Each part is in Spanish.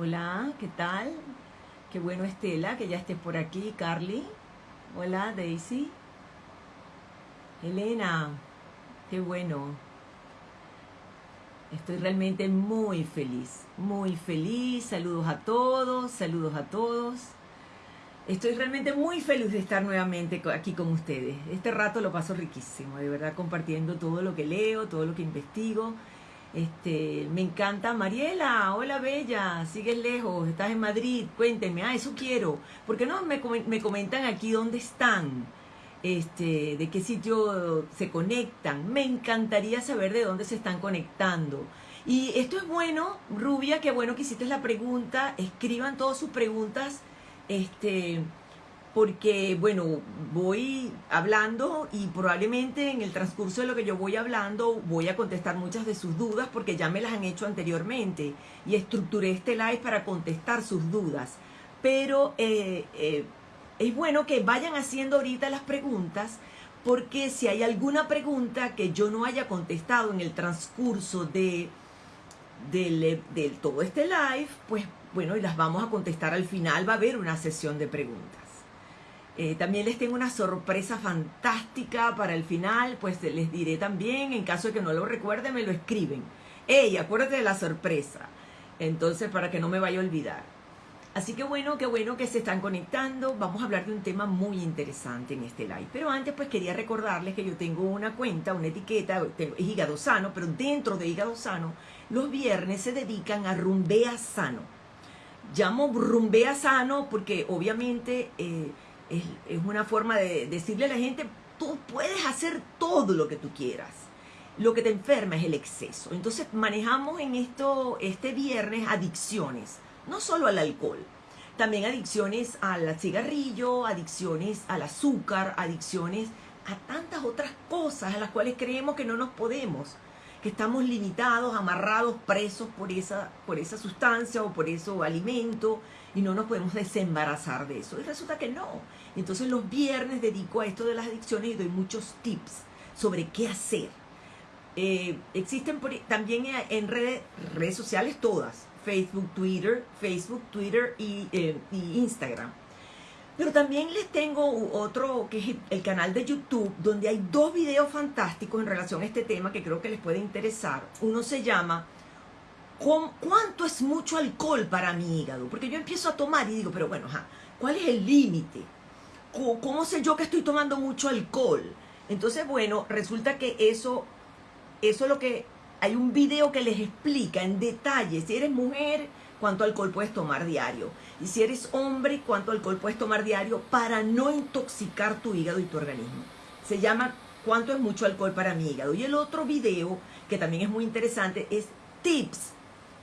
Hola, ¿qué tal? Qué bueno Estela, que ya estés por aquí. Carly. Hola, Daisy. Elena, qué bueno. Estoy realmente muy feliz, muy feliz. Saludos a todos, saludos a todos. Estoy realmente muy feliz de estar nuevamente aquí con ustedes. Este rato lo paso riquísimo, de verdad, compartiendo todo lo que leo, todo lo que investigo. Este, me encanta Mariela, hola Bella, sigues lejos, estás en Madrid, cuénteme, ah, eso quiero. ¿Por qué no me, me comentan aquí dónde están? Este, de qué sitio se conectan. Me encantaría saber de dónde se están conectando. Y esto es bueno, Rubia, qué bueno que hiciste la pregunta. Escriban todas sus preguntas. Este, porque, bueno, voy hablando y probablemente en el transcurso de lo que yo voy hablando voy a contestar muchas de sus dudas porque ya me las han hecho anteriormente y estructuré este live para contestar sus dudas. Pero eh, eh, es bueno que vayan haciendo ahorita las preguntas porque si hay alguna pregunta que yo no haya contestado en el transcurso de, de, de todo este live, pues bueno, y las vamos a contestar al final, va a haber una sesión de preguntas. Eh, también les tengo una sorpresa fantástica para el final, pues les diré también, en caso de que no lo recuerden, me lo escriben. ¡Ey, acuérdate de la sorpresa! Entonces, para que no me vaya a olvidar. Así que bueno, qué bueno que se están conectando. Vamos a hablar de un tema muy interesante en este live. Pero antes, pues quería recordarles que yo tengo una cuenta, una etiqueta, es Hígado Sano, pero dentro de Hígado Sano, los viernes se dedican a Rumbea Sano. Llamo Rumbea Sano porque obviamente... Eh, es, una forma de decirle a la gente, tú puedes hacer todo lo que tú quieras. Lo que te enferma es el exceso. Entonces manejamos en esto, este viernes, adicciones, no solo al alcohol, también adicciones al cigarrillo, adicciones al azúcar, adicciones a tantas otras cosas a las cuales creemos que no nos podemos, que estamos limitados, amarrados, presos por esa, por esa sustancia o por ese alimento y no nos podemos desembarazar de eso. Y resulta que no. Entonces los viernes dedico a esto de las adicciones y doy muchos tips sobre qué hacer. Eh, existen también en redes, redes, sociales todas, Facebook, Twitter, Facebook, Twitter eh, y, Instagram. Pero también les tengo otro que es el canal de YouTube, donde hay dos videos fantásticos en relación a este tema que creo que les puede interesar. Uno se llama ¿Cuánto es mucho alcohol para mi hígado? Porque yo empiezo a tomar y digo, pero bueno, ¿cuál es el límite? ¿Cómo sé yo que estoy tomando mucho alcohol? Entonces, bueno, resulta que eso, eso es lo que, hay un video que les explica en detalle, si eres mujer, cuánto alcohol puedes tomar diario. Y si eres hombre, cuánto alcohol puedes tomar diario para no intoxicar tu hígado y tu organismo. Se llama ¿Cuánto es mucho alcohol para mi hígado? Y el otro video, que también es muy interesante, es tips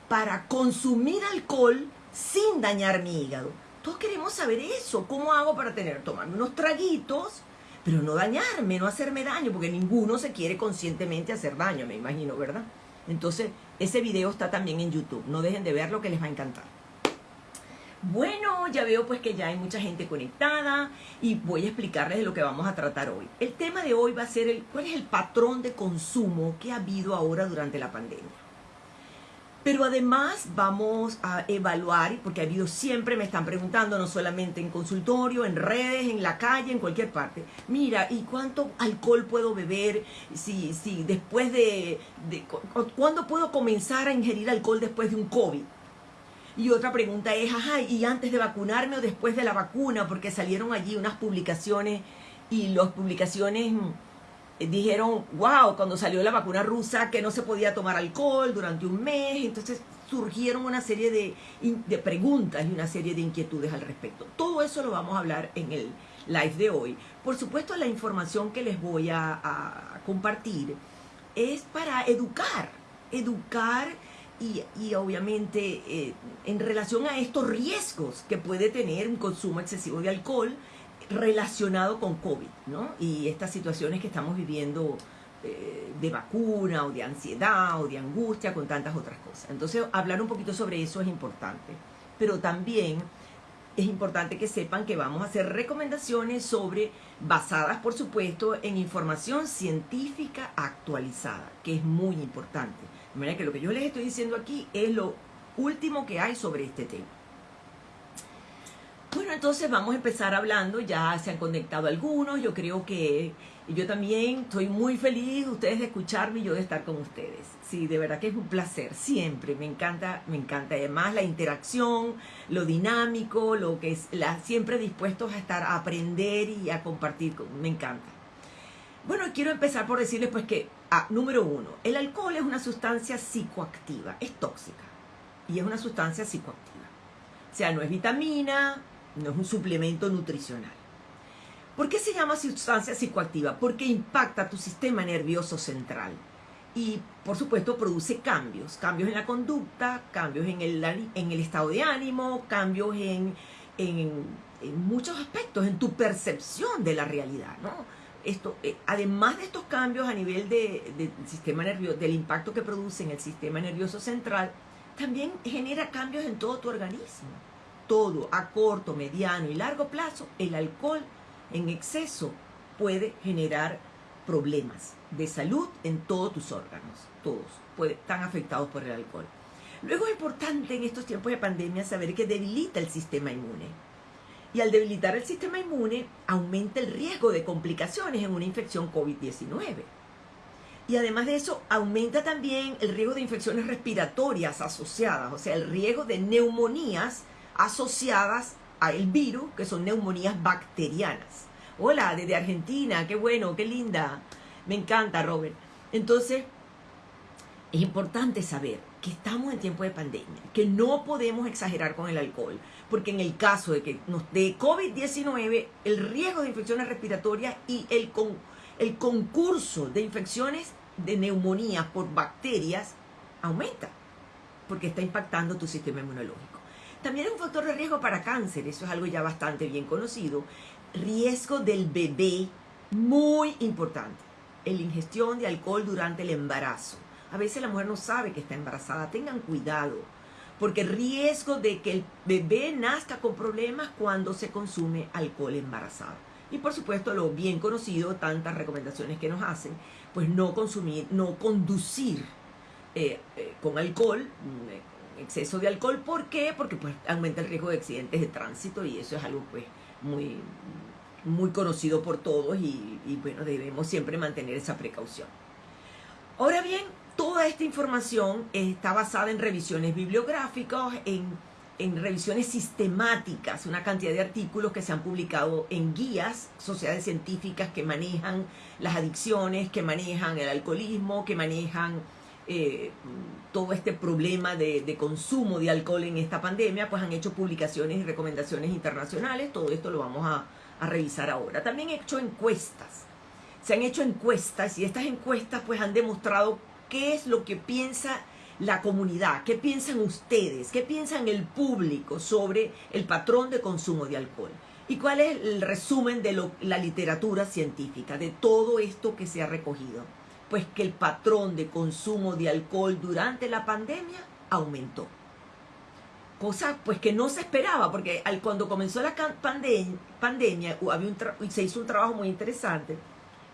para consumir alcohol sin dañar mi hígado. Todos queremos saber eso. ¿Cómo hago para tener, tomarme unos traguitos, pero no dañarme, no hacerme daño? Porque ninguno se quiere conscientemente hacer daño, me imagino, ¿verdad? Entonces, ese video está también en YouTube. No dejen de verlo que les va a encantar. Bueno, ya veo pues que ya hay mucha gente conectada y voy a explicarles de lo que vamos a tratar hoy. El tema de hoy va a ser el, cuál es el patrón de consumo que ha habido ahora durante la pandemia. Pero además vamos a evaluar, porque ha habido siempre, me están preguntando, no solamente en consultorio, en redes, en la calle, en cualquier parte. Mira, ¿y cuánto alcohol puedo beber? Si, si después de, de ¿Cuándo puedo comenzar a ingerir alcohol después de un COVID? Y otra pregunta es, ajá, ¿y antes de vacunarme o después de la vacuna? Porque salieron allí unas publicaciones y las publicaciones eh, dijeron, wow, cuando salió la vacuna rusa que no se podía tomar alcohol durante un mes, entonces surgieron una serie de, de, preguntas y una serie de inquietudes al respecto. Todo eso lo vamos a hablar en el live de hoy. Por supuesto, la información que les voy a, compartir es para educar, educar y, y obviamente eh, en relación a estos riesgos que puede tener un consumo excesivo de alcohol, relacionado con COVID, ¿no? Y estas situaciones que estamos viviendo eh, de vacuna o de ansiedad o de angustia con tantas otras cosas. Entonces, hablar un poquito sobre eso es importante. Pero también es importante que sepan que vamos a hacer recomendaciones sobre, basadas por supuesto en información científica actualizada, que es muy importante. De manera que lo que yo les estoy diciendo aquí es lo último que hay sobre este tema. Bueno, entonces vamos a empezar hablando, ya se han conectado algunos, yo creo que yo también estoy muy feliz ustedes de escucharme y yo de estar con ustedes. Sí, de verdad que es un placer, siempre, me encanta, me encanta. Además la interacción, lo dinámico, lo que es, la, siempre dispuestos a estar, a aprender y a compartir, me encanta. Bueno, quiero empezar por decirles pues que, ah, número uno, el alcohol es una sustancia psicoactiva, es tóxica y es una sustancia psicoactiva. O sea, no es vitamina, no es un suplemento nutricional. ¿Por qué se llama sustancia psicoactiva? Porque impacta tu sistema nervioso central y por supuesto produce cambios, cambios en la conducta, cambios en el, en el estado de ánimo, cambios en, muchos aspectos, en tu percepción de la realidad. ¿no? Esto, eh, además de estos cambios a nivel del sistema nervioso, del impacto que produce en el sistema nervioso central, también genera cambios en todo tu organismo todo a corto, mediano y largo plazo, el alcohol en exceso puede generar problemas de salud en todos tus órganos, todos están afectados por el alcohol. Luego es importante en estos tiempos de pandemia saber que debilita el sistema inmune. Y al debilitar el sistema inmune, aumenta el riesgo de complicaciones en una infección COVID-19. Y además de eso, aumenta también el riesgo de infecciones respiratorias asociadas, o sea, el riesgo de neumonías asociadas a el virus, que son neumonías bacterianas. Hola, desde Argentina, qué bueno, qué linda. Me encanta, Robert. Entonces, es importante saber que estamos en tiempo de pandemia, que no podemos exagerar con el alcohol, porque en el caso de que nos dé COVID-19, el riesgo de infecciones respiratorias y el, con, el concurso de infecciones de neumonía por bacterias aumenta, porque está impactando tu sistema inmunológico. También es un factor de riesgo para cáncer, eso es algo ya bastante bien conocido. Riesgo del bebé, muy importante. La ingestión de alcohol durante el embarazo. A veces la mujer no sabe que está embarazada, tengan cuidado, porque riesgo de que el bebé nazca con problemas cuando se consume alcohol embarazado. Y por supuesto lo bien conocido, tantas recomendaciones que nos hacen, pues no consumir, no conducir eh, eh, con alcohol, exceso de alcohol. ¿Por qué? Porque pues aumenta el riesgo de accidentes de tránsito y eso es algo pues muy, muy conocido por todos y, bueno, debemos siempre mantener esa precaución. Ahora bien, toda esta información está basada en revisiones bibliográficas, en, en revisiones sistemáticas, una cantidad de artículos que se han publicado en guías, sociedades científicas que manejan las adicciones, que manejan el alcoholismo, que manejan eh, todo este problema de, consumo de alcohol en esta pandemia, pues han hecho publicaciones y recomendaciones internacionales, todo esto lo vamos a, a revisar ahora. También he hecho encuestas, se han hecho encuestas y estas encuestas pues han demostrado qué es lo que piensa la comunidad, qué piensan ustedes, qué piensan el público sobre el patrón de consumo de alcohol. ¿Y cuál es el resumen de la literatura científica, de todo esto que se ha recogido? Pues que el patrón de consumo de alcohol durante la pandemia aumentó. Cosa pues que no se esperaba, porque al, cuando comenzó la pandemia, había un se hizo un trabajo muy interesante,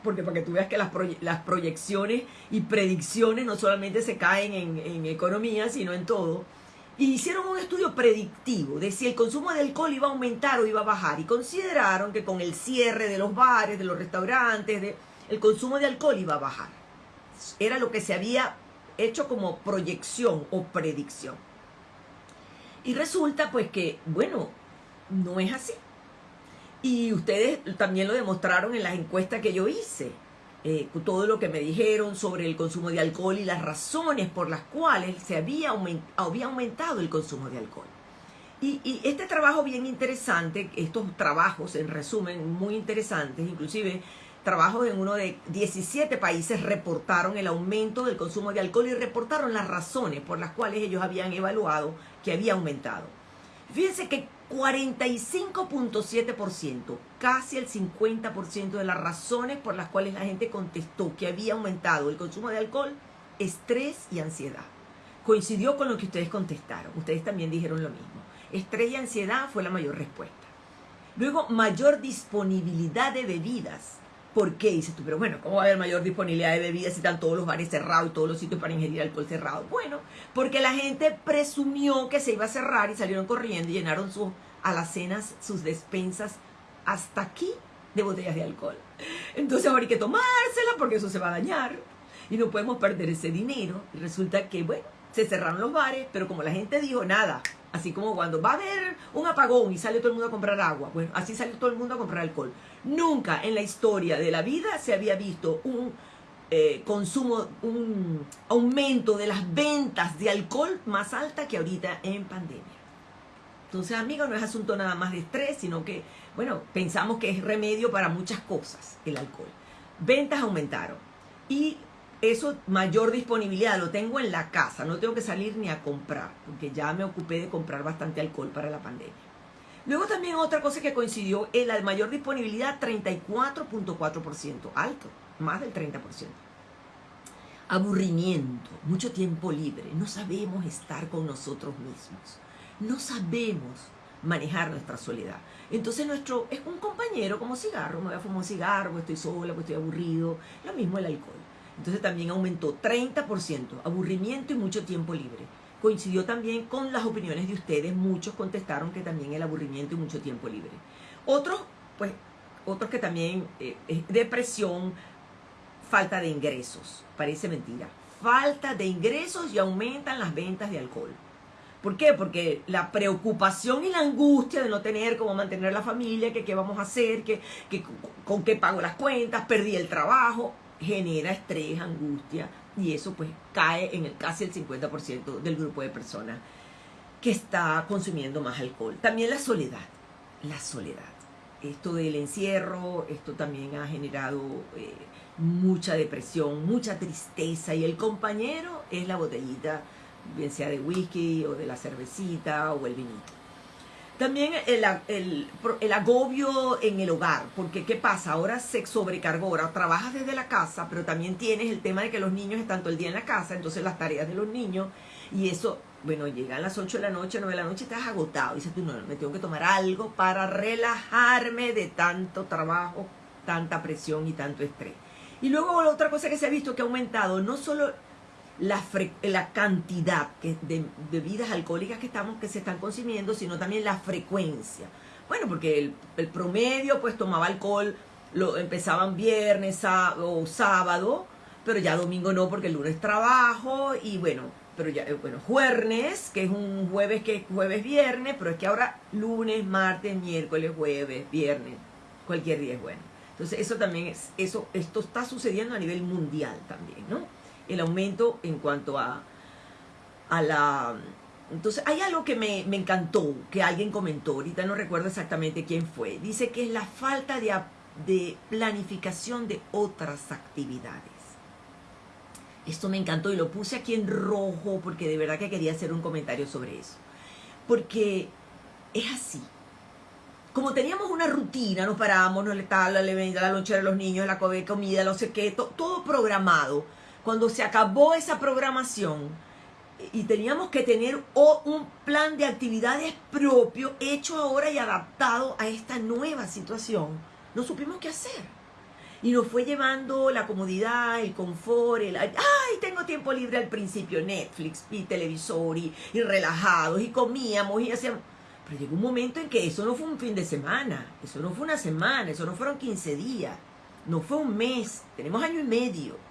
porque para que tú veas que las, las proyecciones y predicciones no solamente se caen en, economía, sino en todo, y hicieron un estudio predictivo de si el consumo de alcohol iba a aumentar o iba a bajar, y consideraron que con el cierre de los bares, de los restaurantes, el consumo de alcohol iba a bajar era lo que se había hecho como proyección o predicción. Y resulta pues que, bueno, no es así. Y ustedes también lo demostraron en las encuestas que yo hice. Eh, todo lo que me dijeron sobre el consumo de alcohol y las razones por las cuales se había, había aumentado el consumo de alcohol. Y, y, este trabajo bien interesante, estos trabajos en resumen muy interesantes, inclusive trabajos en uno de 17 países reportaron el aumento del consumo de alcohol y reportaron las razones por las cuales ellos habían evaluado que había aumentado. Fíjense que 45.7%, casi el 50% de las razones por las cuales la gente contestó que había aumentado el consumo de alcohol, estrés y ansiedad. Coincidió con lo que ustedes contestaron. Ustedes también dijeron lo mismo. Estrés y ansiedad fue la mayor respuesta. Luego, mayor disponibilidad de bebidas ¿Por qué? Dices tú, pero bueno, ¿cómo va a haber mayor disponibilidad de bebidas si están todos los bares cerrados y todos los sitios para ingerir alcohol cerrados? Bueno, porque la gente presumió que se iba a cerrar y salieron corriendo y llenaron sus alacenas, sus despensas hasta aquí de botellas de alcohol. Entonces ahora hay que tomársela porque eso se va a dañar y no podemos perder ese dinero. Y resulta que, bueno, se cerraron los bares, pero como la gente dijo, nada, así como cuando va a haber un apagón y sale todo el mundo a comprar agua, bueno, así sale todo el mundo a comprar alcohol. Nunca en la historia de la vida se había visto un eh, consumo, un aumento de las ventas de alcohol más alta que ahorita en pandemia. Entonces, amigos, no es asunto nada más de estrés, sino que, bueno, pensamos que es remedio para muchas cosas el alcohol. Ventas aumentaron y eso, mayor disponibilidad, lo tengo en la casa, no tengo que salir ni a comprar, porque ya me ocupé de comprar bastante alcohol para la pandemia. Luego también otra cosa que coincidió es la mayor disponibilidad, 34.4%, alto, más del 30%. Aburrimiento, mucho tiempo libre, no sabemos estar con nosotros mismos no sabemos manejar nuestra soledad. Entonces nuestro es un compañero como cigarro, me voy a fumar un cigarro, estoy sola, estoy aburrido, lo mismo el alcohol. Entonces también aumentó 30%, aburrimiento y mucho tiempo libre. Coincidió también con las opiniones de ustedes, muchos contestaron que también el aburrimiento y mucho tiempo libre. Otros, pues, otros que también eh, es depresión, falta de ingresos, parece mentira. Falta de ingresos y aumentan las ventas de alcohol. ¿Por qué? Porque la preocupación y la angustia de no tener cómo mantener la familia, que qué vamos a hacer, que, con qué pago las cuentas, perdí el trabajo, genera estrés, angustia, y eso pues cae en el casi el 50% del grupo de personas que está consumiendo más alcohol. También la soledad, la soledad. Esto del encierro, esto también ha generado eh, mucha depresión, mucha tristeza, y el compañero es la botellita bien sea de whisky o de la cervecita o el vinito. También el, el, agobio en el hogar, porque ¿qué pasa? Ahora se sobrecargó, ahora trabajas desde la casa, pero también tienes el tema de que los niños están todo el día en la casa, entonces las tareas de los niños, y eso, bueno, llegan las 8 de la noche, 9 de la noche, estás agotado, y dices tú, no, me tengo que tomar algo para relajarme de tanto trabajo, tanta presión y tanto estrés. Y luego otra cosa que se ha visto que ha aumentado, no solo la, la cantidad de bebidas alcohólicas que, estamos, que se están consumiendo, sino también la frecuencia. Bueno, porque el, promedio pues tomaba alcohol, lo empezaban viernes o sábado, pero ya domingo no porque el lunes trabajo y bueno, pero ya, eh, bueno, jueves, que es un jueves que es jueves viernes, pero es que ahora lunes, martes, miércoles, jueves, viernes, cualquier día es bueno. Entonces eso también es, eso, esto está sucediendo a nivel mundial también, ¿no? El aumento en cuanto a, a la... Entonces, hay algo que me, encantó, que alguien comentó, ahorita no recuerdo exactamente quién fue. Dice que es la falta de, de planificación de otras actividades. Esto me encantó y lo puse aquí en rojo porque de verdad que quería hacer un comentario sobre eso. Porque es así. Como teníamos una rutina, nos parábamos, nos le la, la lonchera a los niños, la comida, no sé qué, todo programado cuando se acabó esa programación y teníamos que tener un plan de actividades propio hecho ahora y adaptado a esta nueva situación, no supimos qué hacer. Y nos fue llevando la comodidad, el confort, el, ay, tengo tiempo libre al principio, Netflix y televisor y, y relajados y comíamos y hacíamos... Pero llegó un momento en que eso no fue un fin de semana, eso no fue una semana, eso no fueron 15 días, no fue un mes, tenemos año y medio.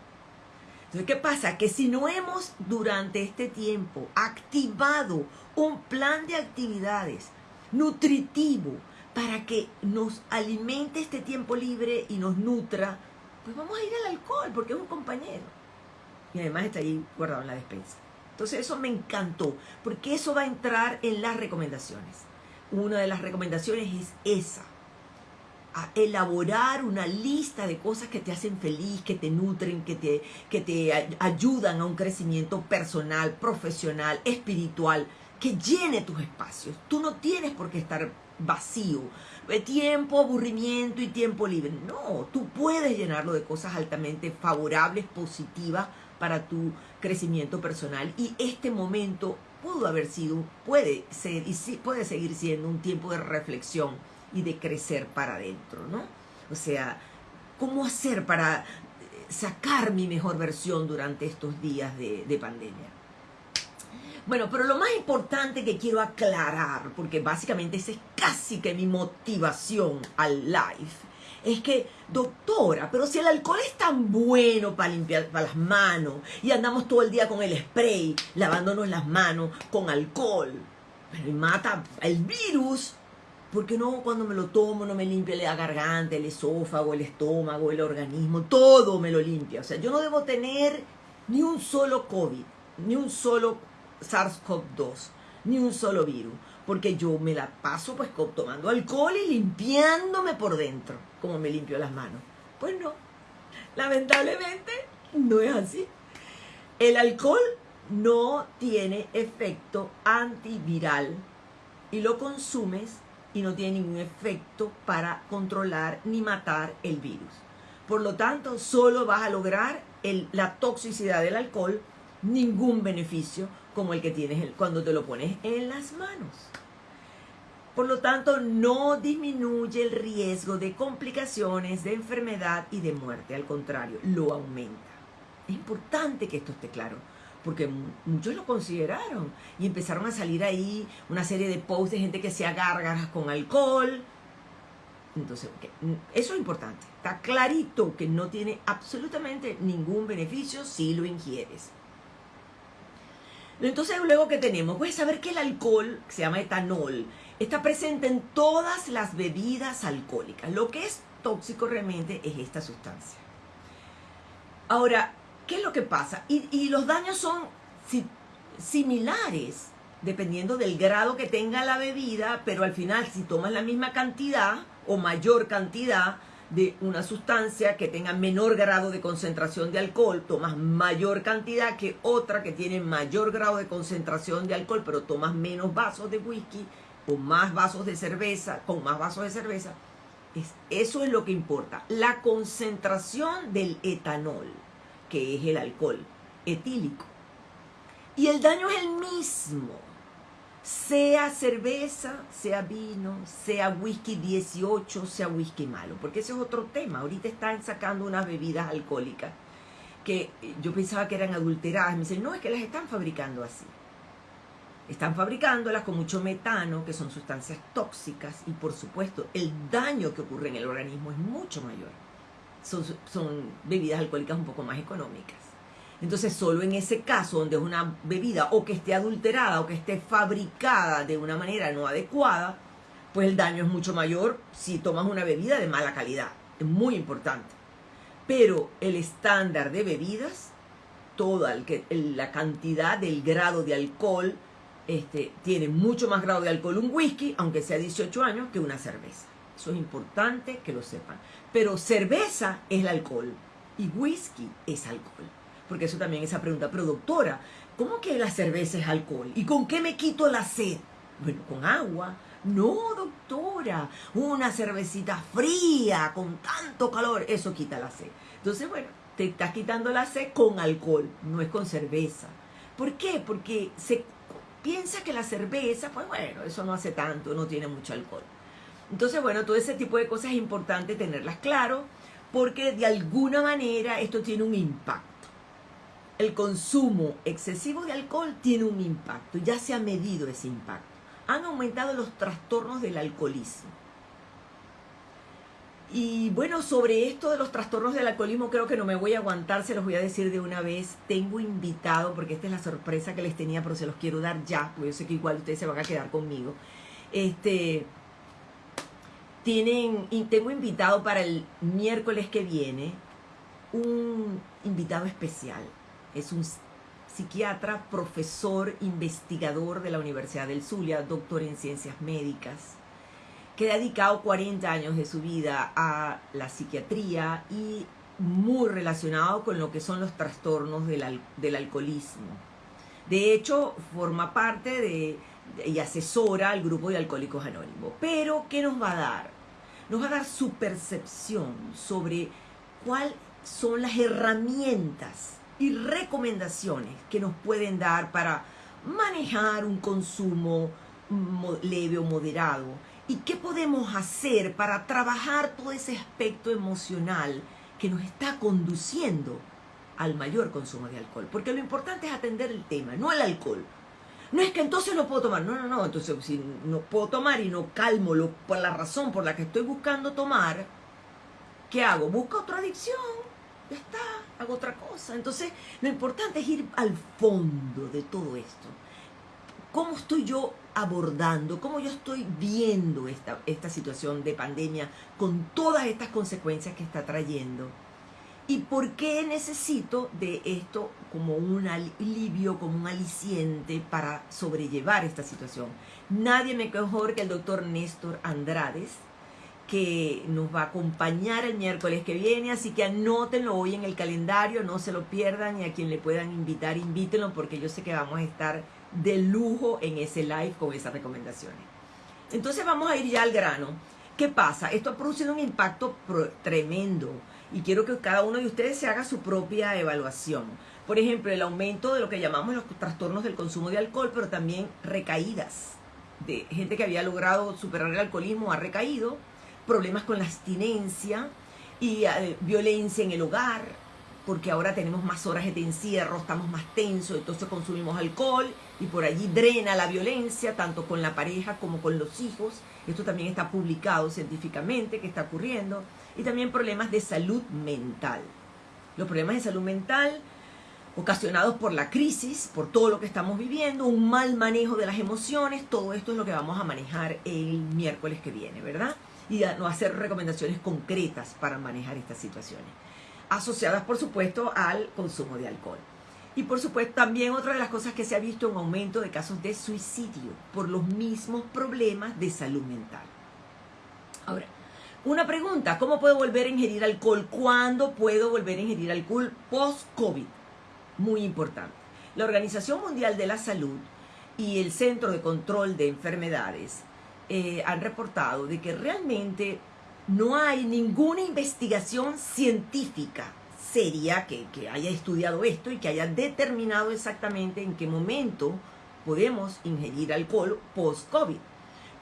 Entonces, ¿qué pasa? Que si no hemos durante este tiempo activado un plan de actividades nutritivo para que nos alimente este tiempo libre y nos nutra, pues vamos a ir al alcohol porque es un compañero. Y además está ahí guardado en la despensa. Entonces eso me encantó, porque eso va a entrar en las recomendaciones. Una de las recomendaciones es esa a elaborar una lista de cosas que te hacen feliz, que te nutren, que te, que te ayudan a un crecimiento personal, profesional, espiritual, que llene tus espacios. Tú no tienes por qué estar vacío, tiempo, aburrimiento y tiempo libre. No, tú puedes llenarlo de cosas altamente favorables, positivas para tu crecimiento personal. Y este momento pudo haber sido, puede ser y puede seguir siendo un tiempo de reflexión y de crecer para adentro, ¿no? O sea, cómo hacer para sacar mi mejor versión durante estos días de, de pandemia. Bueno, pero lo más importante que quiero aclarar, porque básicamente esa es casi que mi motivación al live, es que, doctora, pero si el alcohol es tan bueno para limpiar para las manos y andamos todo el día con el spray, lavándonos las manos con alcohol, pero mata el virus, ¿por qué no cuando me lo tomo no me limpia la garganta, el esófago, el estómago, el organismo? Todo me lo limpia. O sea, yo no debo tener ni un solo COVID, ni un solo SARS-CoV-2, ni un solo virus, porque yo me la paso pues tomando alcohol y limpiándome por dentro, como me limpio las manos. Pues no, lamentablemente no es así. El alcohol no tiene efecto antiviral y lo consumes y no tiene ningún efecto para controlar ni matar el virus. Por lo tanto, solo vas a lograr la toxicidad del alcohol, ningún beneficio como el que tienes cuando te lo pones en las manos. Por lo tanto, no disminuye el riesgo de complicaciones, de enfermedad y de muerte. Al contrario, lo aumenta. Es importante que esto esté claro, porque muchos lo consideraron y empezaron a salir ahí una serie de posts de gente que se agarra con alcohol. Entonces, eso es importante. Está clarito que no tiene absolutamente ningún beneficio si lo ingieres. Entonces luego que tenemos, puedes saber que el alcohol, que se llama etanol, está presente en todas las bebidas alcohólicas. Lo que es tóxico realmente es esta sustancia. Ahora, ¿qué es lo que pasa? Y, los daños son similares dependiendo del grado que tenga la bebida, pero al final si tomas la misma cantidad o mayor cantidad, de una sustancia que tenga menor grado de concentración de alcohol, tomas mayor cantidad que otra que tiene mayor grado de concentración de alcohol, pero tomas menos vasos de whisky o más vasos de cerveza, con más vasos de cerveza. Es, eso es lo que importa. La concentración del etanol, que es el alcohol etílico. Y el daño es el mismo sea cerveza, sea vino, sea whisky 18, sea whisky malo, porque ese es otro tema. Ahorita están sacando unas bebidas alcohólicas que yo pensaba que eran adulteradas. Me dicen, no, es que las están fabricando así. Están fabricándolas con mucho metano, que son sustancias tóxicas, y por supuesto el daño que ocurre en el organismo es mucho mayor. Son, bebidas alcohólicas un poco más económicas. Entonces, solo en ese caso, donde es una bebida o que esté adulterada o que esté fabricada de una manera no adecuada, pues el daño es mucho mayor si tomas una bebida de mala calidad. Es muy importante. Pero el estándar de bebidas, toda la cantidad del grado de alcohol, este, tiene mucho más grado de alcohol un whisky, aunque sea 18 años, que una cerveza. Eso es importante que lo sepan. Pero cerveza es el alcohol y whisky es alcohol porque eso también es esa pregunta, pero doctora, ¿cómo que la cerveza es alcohol? ¿Y con qué me quito la sed? Bueno, con agua. No, doctora, una cervecita fría con tanto calor, eso quita la sed. Entonces, bueno, te estás quitando la sed con alcohol, no es con cerveza. ¿Por qué? Porque se piensa que la cerveza, pues bueno, eso no hace tanto, no tiene mucho alcohol. Entonces, bueno, todo ese tipo de cosas es importante tenerlas claro, porque de alguna manera esto tiene un impacto el consumo excesivo de alcohol tiene un impacto, ya se ha medido ese impacto. Han aumentado los trastornos del alcoholismo. Y bueno, sobre esto de los trastornos del alcoholismo creo que no me voy a aguantar, se los voy a decir de una vez. Tengo invitado, porque esta es la sorpresa que les tenía, pero se los quiero dar ya, porque yo sé que igual ustedes se van a quedar conmigo. Este, tienen, tengo invitado para el miércoles que viene un invitado especial es un psiquiatra, profesor, investigador de la Universidad del Zulia, doctor en ciencias médicas, que ha dedicado 40 años de su vida a la psiquiatría y muy relacionado con lo que son los trastornos del, del alcoholismo. De hecho, forma parte de, y asesora al grupo de Alcohólicos Anónimos. Pero, ¿qué nos va a dar? Nos va a dar su percepción sobre cuáles son las herramientas y recomendaciones que nos pueden dar para manejar un consumo leve o moderado ¿Y qué podemos hacer para trabajar todo ese aspecto emocional que nos está conduciendo al mayor consumo de alcohol? Porque lo importante es atender el tema, no el alcohol. No es que entonces no puedo tomar, no, no, no, entonces si no puedo tomar y no calmo lo, por la razón por la que estoy buscando tomar, ¿qué hago? Busco otra adicción, ya está, hago otra cosa. Entonces lo importante es ir al fondo de todo esto. ¿Cómo estoy yo abordando, cómo yo estoy viendo esta, esta situación de pandemia con todas estas consecuencias que está trayendo? ¿Y por qué necesito de esto como un alivio, como un aliciente para sobrellevar esta situación? Nadie mejor que el doctor Néstor Andrades, que nos va a acompañar el miércoles que viene, así que anótenlo hoy en el calendario, no se lo pierdan y a quien le puedan invitar, invítenlo porque yo sé que vamos a estar de lujo en ese live con esas recomendaciones. Entonces vamos a ir ya al grano. ¿Qué pasa? Esto ha producido un impacto tremendo y quiero que cada uno de ustedes se haga su propia evaluación. Por ejemplo, el aumento de lo que llamamos los trastornos del consumo de alcohol, pero también recaídas. De gente que había logrado superar el alcoholismo ha recaído, problemas con la abstinencia y eh, violencia en el hogar, porque ahora tenemos más horas de encierro, estamos más tensos, entonces consumimos alcohol y por allí drena la violencia, tanto con la pareja como con los hijos. Esto también está publicado científicamente que está ocurriendo. Y también problemas de salud mental. Los problemas de salud mental ocasionados por la crisis, por todo lo que estamos viviendo, un mal manejo de las emociones, todo esto es lo que vamos a manejar el miércoles que viene, ¿verdad? Y a, no hacer recomendaciones concretas para manejar estas situaciones asociadas por supuesto al consumo de alcohol. Y por supuesto también otra de las cosas que se ha visto un aumento de casos de suicidio por los mismos problemas de salud mental. Ahora, una pregunta, ¿cómo puedo volver a ingerir alcohol? ¿Cuándo puedo volver a ingerir alcohol post-COVID? Muy importante. La Organización Mundial de la Salud y el Centro de Control de Enfermedades eh, han reportado de que realmente no hay ninguna investigación científica seria que, haya estudiado esto y que haya determinado exactamente en qué momento podemos ingerir alcohol post-COVID.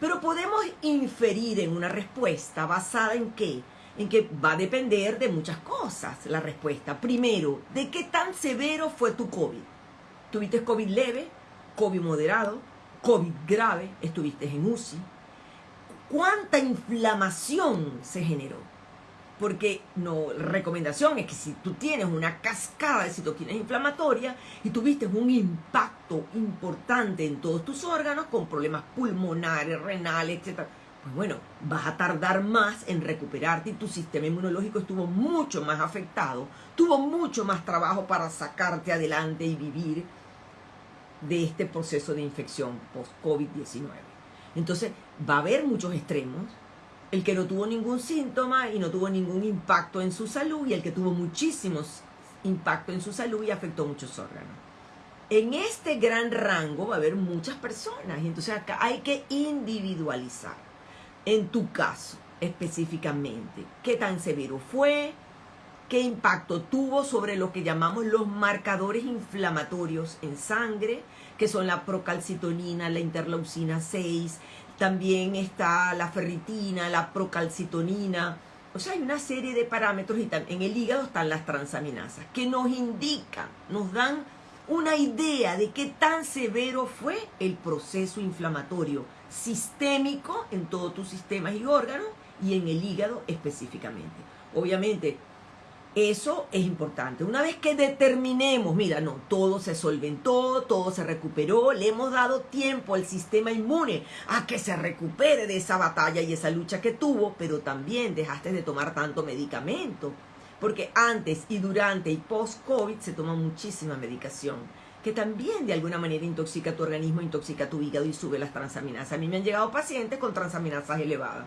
Pero podemos inferir en una respuesta basada en qué? En que va a depender de muchas cosas la respuesta. Primero, ¿de qué tan severo fue tu COVID? ¿Tuviste COVID leve? ¿COVID moderado? ¿COVID grave? ¿Estuviste en UCI? cuánta inflamación se generó. Porque no, la recomendación es que si tú tienes una cascada de citoquinas inflamatorias y tuviste un impacto importante en todos tus órganos con problemas pulmonares, renales, etc., pues bueno, vas a tardar más en recuperarte y tu sistema inmunológico estuvo mucho más afectado, tuvo mucho más trabajo para sacarte adelante y vivir de este proceso de infección post-COVID-19. Entonces, va a haber muchos extremos. El que no tuvo ningún síntoma y no tuvo ningún impacto en su salud y el que tuvo muchísimos impactos en su salud y afectó muchos órganos. En este gran rango va a haber muchas personas y entonces acá hay que individualizar. En tu caso, específicamente, qué tan severo fue, qué impacto tuvo sobre lo que llamamos los marcadores inflamatorios en sangre, que son la procalcitonina, la interleucina 6, también está la ferritina, la procalcitonina. O sea, hay una serie de parámetros y en el hígado están las transaminasas que nos indican, nos dan una idea de qué tan severo fue el proceso inflamatorio sistémico en todos tus sistemas y órganos y en el hígado específicamente. Obviamente, eso es importante. Una vez que determinemos, mira, no, todo se solventó, todo se recuperó, le hemos dado tiempo al sistema inmune a que se recupere de esa batalla y esa lucha que tuvo, pero también dejaste de tomar tanto medicamento. Porque antes y durante y post-COVID se toma muchísima medicación que también de alguna manera intoxica tu organismo, intoxica tu hígado y sube las transaminasas. A mí me han llegado pacientes con transaminasas elevadas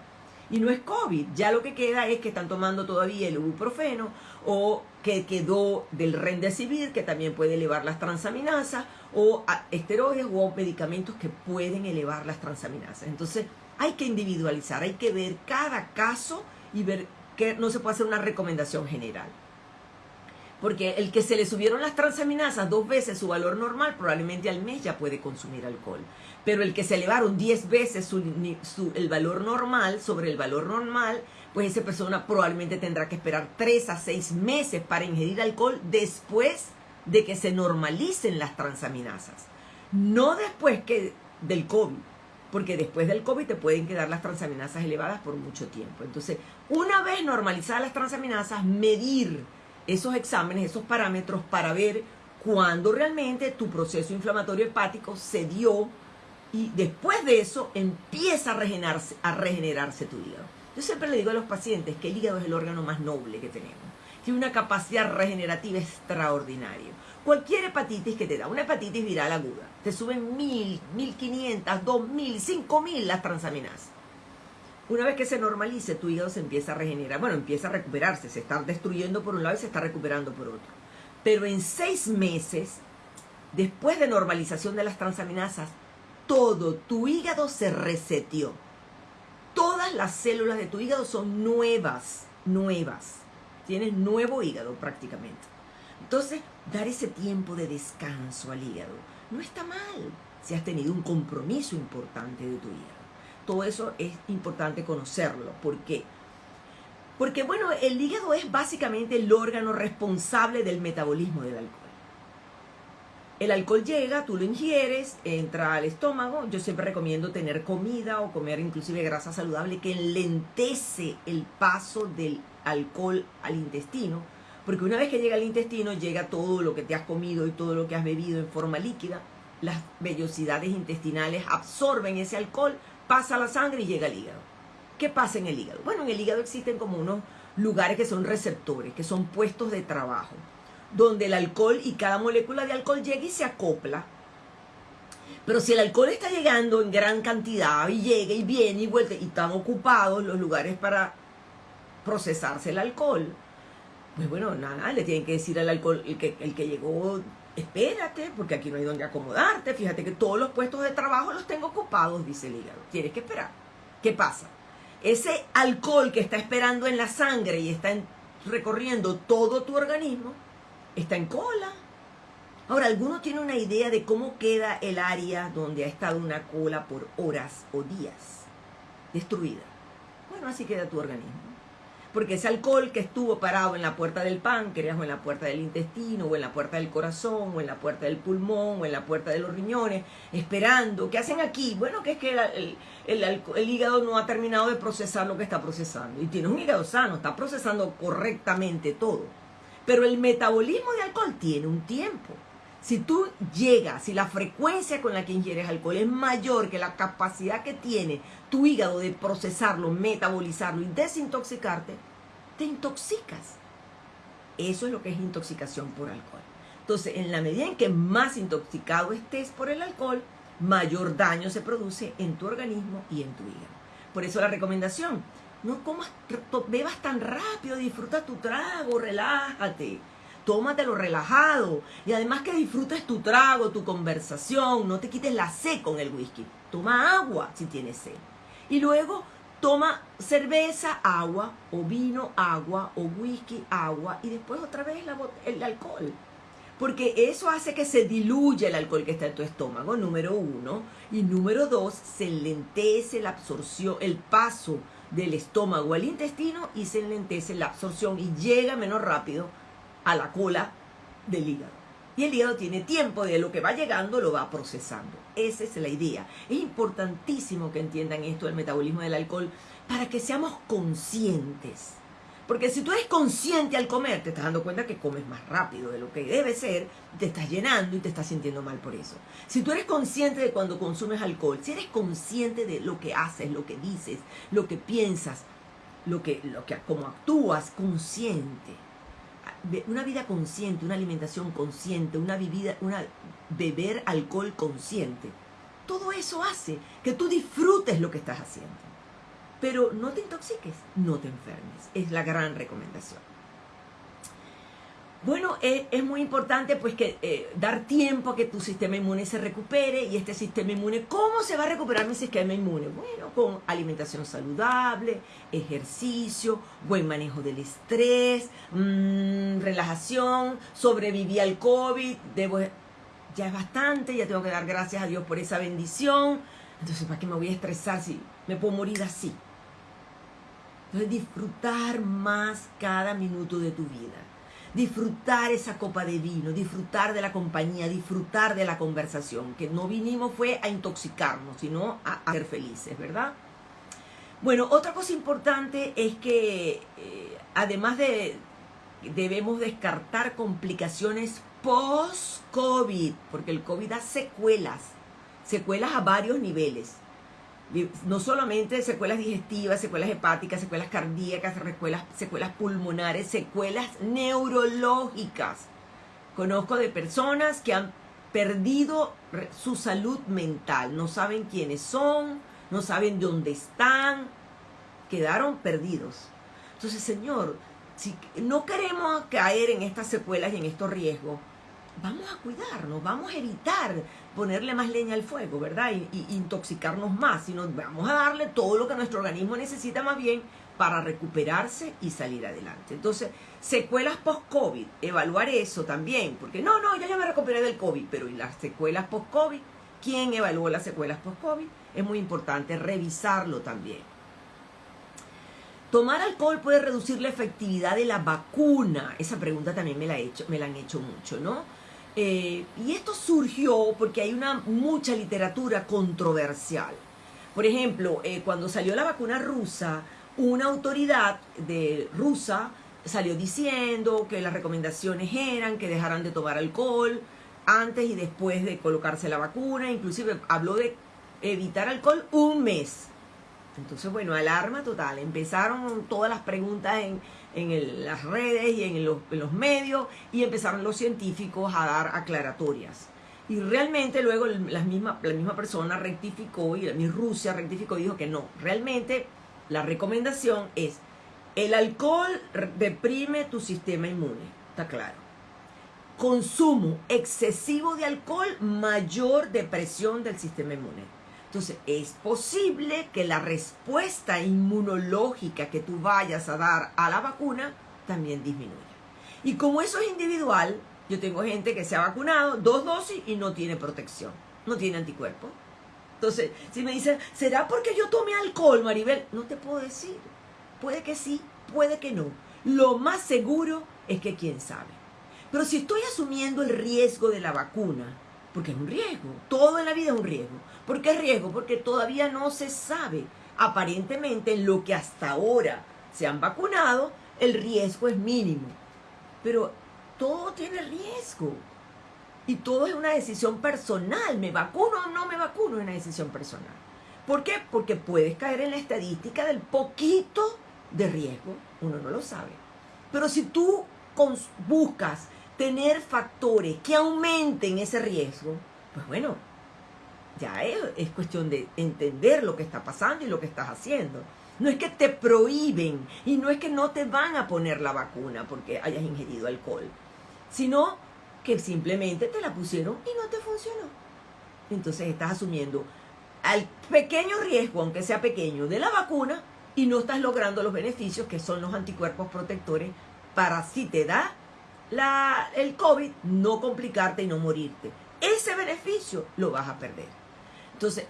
y no es COVID. Ya lo que queda es que están tomando todavía el ibuprofeno o que quedó del Remdesivir, que también puede elevar las transaminasas, o esteroides o medicamentos que pueden elevar las transaminasas. Entonces, hay que individualizar, hay que ver cada caso y ver que no se puede hacer una recomendación general. Porque el que se le subieron las transaminasas dos veces su valor normal, probablemente al mes ya puede consumir alcohol. Pero el que se elevaron 10 veces el valor normal sobre el valor normal, pues esa persona probablemente tendrá que esperar 3 a 6 meses para ingerir alcohol después de que se normalicen las transaminasas. No después que del COVID, porque después del COVID te pueden quedar las transaminasas elevadas por mucho tiempo. Entonces, una vez normalizadas las transaminasas, medir esos exámenes, esos parámetros para ver cuándo realmente tu proceso inflamatorio hepático se dio y después de eso empieza a regenerarse, a regenerarse tu hígado. Yo siempre le digo a los pacientes que el hígado es el órgano más noble que tenemos. Tiene una capacidad regenerativa extraordinaria. Cualquier hepatitis que te da, una hepatitis viral aguda, te suben mil, mil quinientas, dos mil, cinco mil las transaminasas. Una vez que se normalice, tu hígado se empieza a regenerar. Bueno, empieza a recuperarse. Se está destruyendo por un lado y se está recuperando por otro. Pero en seis meses, después de normalización de las transaminasas, todo tu hígado se reseteó. Todas las células de tu hígado son nuevas, nuevas. Tienes nuevo hígado prácticamente. Entonces, dar ese tiempo de descanso al hígado no está mal si has tenido un compromiso importante de tu hígado. Todo eso es importante conocerlo. ¿Por qué? Porque, bueno, el hígado es básicamente el órgano responsable del metabolismo del alcohol. El alcohol llega, tú lo ingieres, entra al estómago. Yo siempre recomiendo tener comida o comer inclusive grasa saludable que lentece el paso del alcohol al intestino. Porque una vez que llega al intestino, llega todo lo que te has comido y todo lo que has bebido en forma líquida. Las vellosidades intestinales absorben ese alcohol, pasa la sangre y llega al hígado. ¿Qué pasa en el hígado? Bueno, en el hígado existen como unos lugares que son receptores, que son puestos de trabajo, donde el alcohol y cada molécula de alcohol llega y se acopla. Pero si el alcohol está llegando en gran cantidad y llega y viene y vuelve y están ocupados los lugares para procesarse el alcohol, pues bueno, nada, le tienen que decir al alcohol, el que, el que llegó espérate, porque aquí no hay donde acomodarte, fíjate que todos los puestos de trabajo los tengo ocupados, dice el hígado. Tienes que esperar. ¿Qué pasa? Ese alcohol que está esperando en la sangre y está recorriendo todo tu organismo, está en cola. Ahora, ¿alguno tiene una idea de cómo queda el área donde ha estado una cola por horas o días? Destruida. Bueno, así queda tu organismo porque ese alcohol que estuvo parado en la puerta del páncreas o en la puerta del intestino o en la puerta del corazón o en la puerta del pulmón o en la puerta de los riñones, esperando, ¿qué hacen aquí? Bueno, que es que el, hígado no ha terminado de procesar lo que está procesando y tiene un hígado sano, está procesando correctamente todo. Pero el metabolismo de alcohol tiene un tiempo. Si tú llegas, si la frecuencia con la que ingieres alcohol es mayor que la capacidad que tiene tu hígado de procesarlo, metabolizarlo y desintoxicarte, te intoxicas. Eso es lo que es intoxicación por alcohol. Entonces, en la medida en que más intoxicado estés por el alcohol, mayor daño se produce en tu organismo y en tu hígado. Por eso la recomendación, no comas, bebas tan rápido, disfruta tu trago, relájate tómatelo relajado. Y además que disfrutes tu trago, tu conversación, no te quites la sed con el whisky. Toma agua si tienes sed. Y luego toma cerveza, agua, o vino, agua, o whisky, agua, y después otra vez el alcohol. Porque eso hace que se diluya el alcohol que está en tu estómago, número uno. Y número dos, se lentece la absorción, el paso del estómago al intestino y se lentece la absorción y llega menos rápido a la cola del hígado. Y el hígado tiene tiempo de lo que va llegando, lo va procesando. Esa es la idea. Es importantísimo que entiendan esto del metabolismo del alcohol para que seamos conscientes. Porque si tú eres consciente al comer, te estás dando cuenta que comes más rápido de lo que debe ser, te estás llenando y te estás sintiendo mal por eso. Si tú eres consciente de cuando consumes alcohol, si eres consciente de lo que haces, lo que dices, lo que piensas, lo que, lo que, cómo actúas, consciente una vida consciente, una alimentación consciente, una, bebida, una beber alcohol consciente. Todo eso hace que tú disfrutes lo que estás haciendo. Pero no te intoxiques, no te enfermes. Es la gran recomendación. Bueno, es, muy importante pues que eh, dar tiempo a que tu sistema inmune se recupere y este sistema inmune, ¿cómo se va a recuperar mi sistema inmune? Bueno, con alimentación saludable, ejercicio, buen manejo del estrés, mm, relajación, sobreviví al COVID, debo, ya es bastante, ya tengo que dar gracias a Dios por esa bendición, entonces ¿para qué me voy a estresar si me puedo morir así? Entonces disfrutar más cada minuto de tu vida disfrutar esa copa de vino, disfrutar de la compañía, disfrutar de la conversación, que no vinimos fue a intoxicarnos, sino a, ser felices, ¿verdad? Bueno, otra cosa importante es que eh, además de debemos descartar complicaciones post-COVID, porque el COVID da secuelas, secuelas a varios niveles no solamente secuelas digestivas, secuelas hepáticas, secuelas cardíacas, secuelas, secuelas pulmonares, secuelas neurológicas. Conozco de personas que han perdido su salud mental, no saben quiénes son, no saben dónde están, quedaron perdidos. Entonces, Señor, si no queremos caer en estas secuelas y en estos riesgos, vamos a cuidarnos, vamos a evitar ponerle más leña al fuego, ¿verdad? Y, intoxicarnos más, sino vamos a darle todo lo que nuestro organismo necesita más bien para recuperarse y salir adelante. Entonces, secuelas post-COVID, evaluar eso también, porque no, no, ya ya me recuperé del COVID, pero ¿y las secuelas post-COVID? ¿Quién evaluó las secuelas post-COVID? Es muy importante revisarlo también. ¿Tomar alcohol puede reducir la efectividad de la vacuna? Esa pregunta también me la, he hecho, me la han hecho mucho, ¿no? Eh, y esto surgió porque hay una mucha literatura controversial. Por ejemplo, eh, cuando salió la vacuna rusa, una autoridad de rusa salió diciendo que las recomendaciones eran que dejaran de tomar alcohol antes y después de colocarse la vacuna, inclusive habló de evitar alcohol un mes. Entonces, bueno, alarma total. Empezaron todas las preguntas en, en las redes y en los, medios y empezaron los científicos a dar aclaratorias. Y realmente luego la misma, la misma persona rectificó y mi Rusia rectificó y dijo que no, realmente la recomendación es el alcohol deprime tu sistema inmune, está claro. Consumo excesivo de alcohol, mayor depresión del sistema inmune. Entonces, es posible que la respuesta inmunológica que tú vayas a dar a la vacuna también disminuya. Y como eso es individual, yo tengo gente que se ha vacunado dos dosis y no tiene protección, no tiene anticuerpos. Entonces, si me dicen, ¿será porque yo tomé alcohol, Maribel? No te puedo decir. Puede que sí, puede que no. Lo más seguro es que quién sabe. Pero si estoy asumiendo el riesgo de la vacuna, porque es un riesgo, todo en la vida es un riesgo, ¿Por qué riesgo? Porque todavía no se sabe. Aparentemente, en lo que hasta ahora se han vacunado, el riesgo es mínimo. Pero todo tiene riesgo. Y todo es una decisión personal. ¿Me vacuno o no me vacuno? Es una decisión personal. ¿Por qué? Porque puedes caer en la estadística del poquito de riesgo. Uno no lo sabe. Pero si tú buscas tener factores que aumenten ese riesgo, pues bueno, ya es, cuestión de entender lo que está pasando y lo que estás haciendo. No es que te prohíben y no es que no te van a poner la vacuna porque hayas ingerido alcohol, sino que simplemente te la pusieron y no te funcionó. Entonces estás asumiendo al pequeño riesgo, aunque sea pequeño, de la vacuna y no estás logrando los beneficios que son los anticuerpos protectores para si te da el COVID, no complicarte y no morirte. Ese beneficio lo vas a perder. Entonces,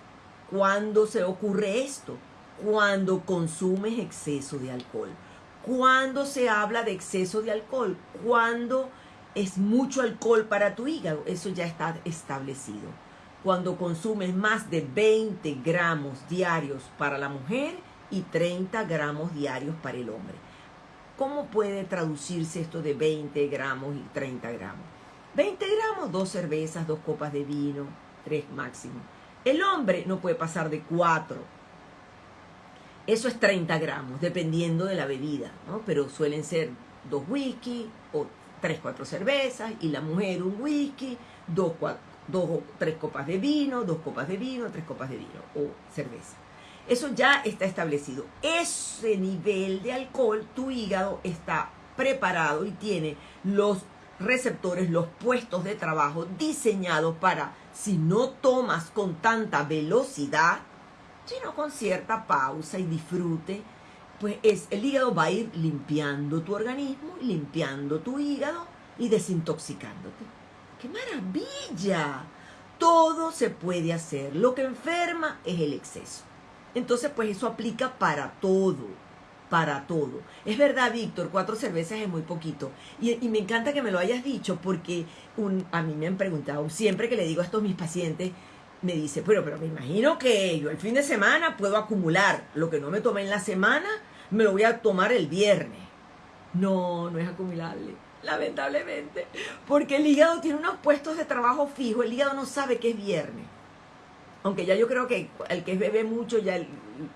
¿cuándo se ocurre esto? Cuando consumes exceso de alcohol. Cuando se habla de exceso de alcohol, cuando es mucho alcohol para tu hígado, eso ya está establecido. Cuando consumes más de 20 gramos diarios para la mujer y 30 gramos diarios para el hombre. ¿Cómo puede traducirse esto de 20 gramos y 30 gramos? 20 gramos, dos cervezas, dos copas de vino, tres máximo. El hombre no puede pasar de 4. Eso es 30 gramos, dependiendo de la bebida, ¿no? Pero suelen ser dos whisky o tres, cuatro cervezas y la mujer un whisky, dos, o tres copas de vino, dos copas de vino, tres copas de vino o cerveza. Eso ya está establecido. Ese nivel de alcohol, tu hígado está preparado y tiene los receptores, los puestos de trabajo diseñados para, si no tomas con tanta velocidad, sino con cierta pausa y disfrute, pues es, el hígado va a ir limpiando tu organismo, limpiando tu hígado y desintoxicándote. ¡Qué maravilla! Todo se puede hacer. Lo que enferma es el exceso. Entonces, pues eso aplica para todo, para todo. Es verdad, Víctor, cuatro cervezas es muy poquito. Y, me encanta que me lo hayas dicho porque un, a mí me han preguntado, siempre que le digo a estos mis pacientes, me dice, pero, pero me imagino que yo el fin de semana puedo acumular lo que no me tomé en la semana, me lo voy a tomar el viernes. No, no es acumulable, lamentablemente, porque el hígado tiene unos puestos de trabajo fijos, el hígado no sabe que es viernes. Aunque ya yo creo que el que bebe mucho, ya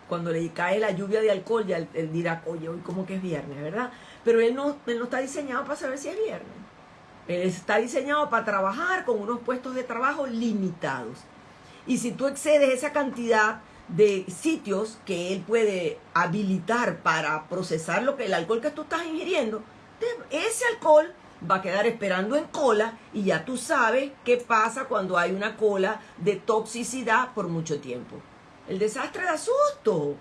cuando le cae la lluvia de alcohol, ya él, dirá, oye, hoy como que es viernes, ¿verdad? Pero él no, él no está diseñado para saber si es viernes. Él está diseñado para trabajar con unos puestos de trabajo limitados. Y si tú excedes esa cantidad de sitios que él puede habilitar para procesar lo que el alcohol que tú estás ingiriendo, ese alcohol va a quedar esperando en cola y ya tú sabes qué pasa cuando hay una cola de toxicidad por mucho tiempo. El desastre da susto.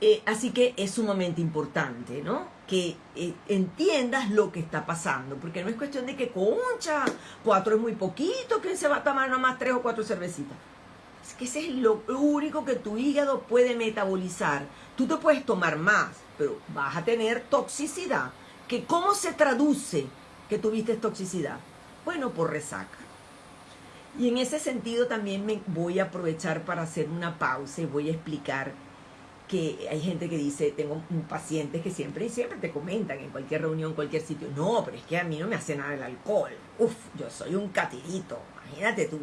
Eh, así que es sumamente importante, ¿no? Que eh, entiendas lo que está pasando, porque no es cuestión de que concha, cuatro es muy poquito, ¿quién se va a tomar nada más tres o cuatro cervecitas? Es que ese es lo único que tu hígado puede metabolizar. Tú te puedes tomar más, pero vas a tener toxicidad. ¿Que ¿Cómo se traduce que tuviste toxicidad? Bueno, por resaca. Y en ese sentido también me voy a aprovechar para hacer una pausa y voy a explicar que hay gente que dice, tengo pacientes que siempre y siempre te comentan en cualquier reunión, cualquier sitio, no, pero es que a mí no me hace nada el alcohol. Uf, yo soy un catirito, imagínate tú.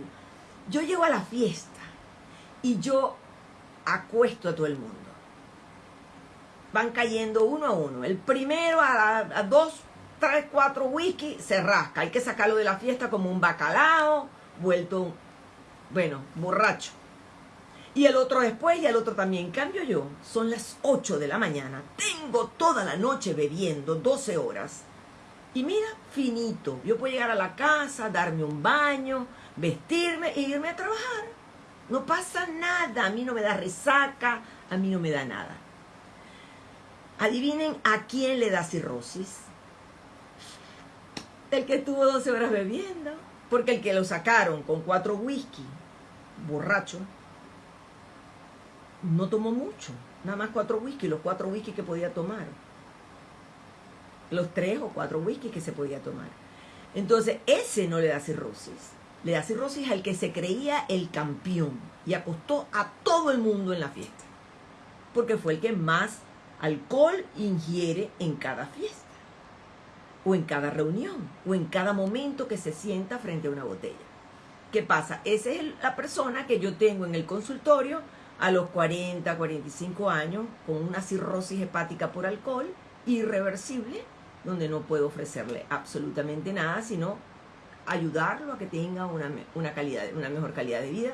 Yo llego a la fiesta y yo acuesto a todo el mundo. Van cayendo uno a uno. El primero a, dos, tres, cuatro whisky se rasca. Hay que sacarlo de la fiesta como un bacalao, vuelto, bueno, borracho y el otro después y el otro también. Cambio yo, son las 8 de la mañana, tengo toda la noche bebiendo, 12 horas. Y mira, finito, yo puedo llegar a la casa, darme un baño, vestirme e irme a trabajar. No pasa nada, a mí no me da resaca, a mí no me da nada. Adivinen a quién le da cirrosis. El que estuvo 12 horas bebiendo, porque el que lo sacaron con cuatro whisky, borracho, no tomó mucho, nada más cuatro whisky, los cuatro whisky que podía tomar. Los tres o cuatro whisky que se podía tomar. Entonces, ese no le da cirrosis. Le da cirrosis al que se creía el campeón y acostó a todo el mundo en la fiesta. Porque fue el que más alcohol ingiere en cada fiesta. O en cada reunión. O en cada momento que se sienta frente a una botella. ¿Qué pasa? Esa es la persona que yo tengo en el consultorio a los 40, 45 años con una cirrosis hepática por alcohol irreversible, donde no puedo ofrecerle absolutamente nada, sino ayudarlo a que tenga una, calidad, una mejor calidad de vida.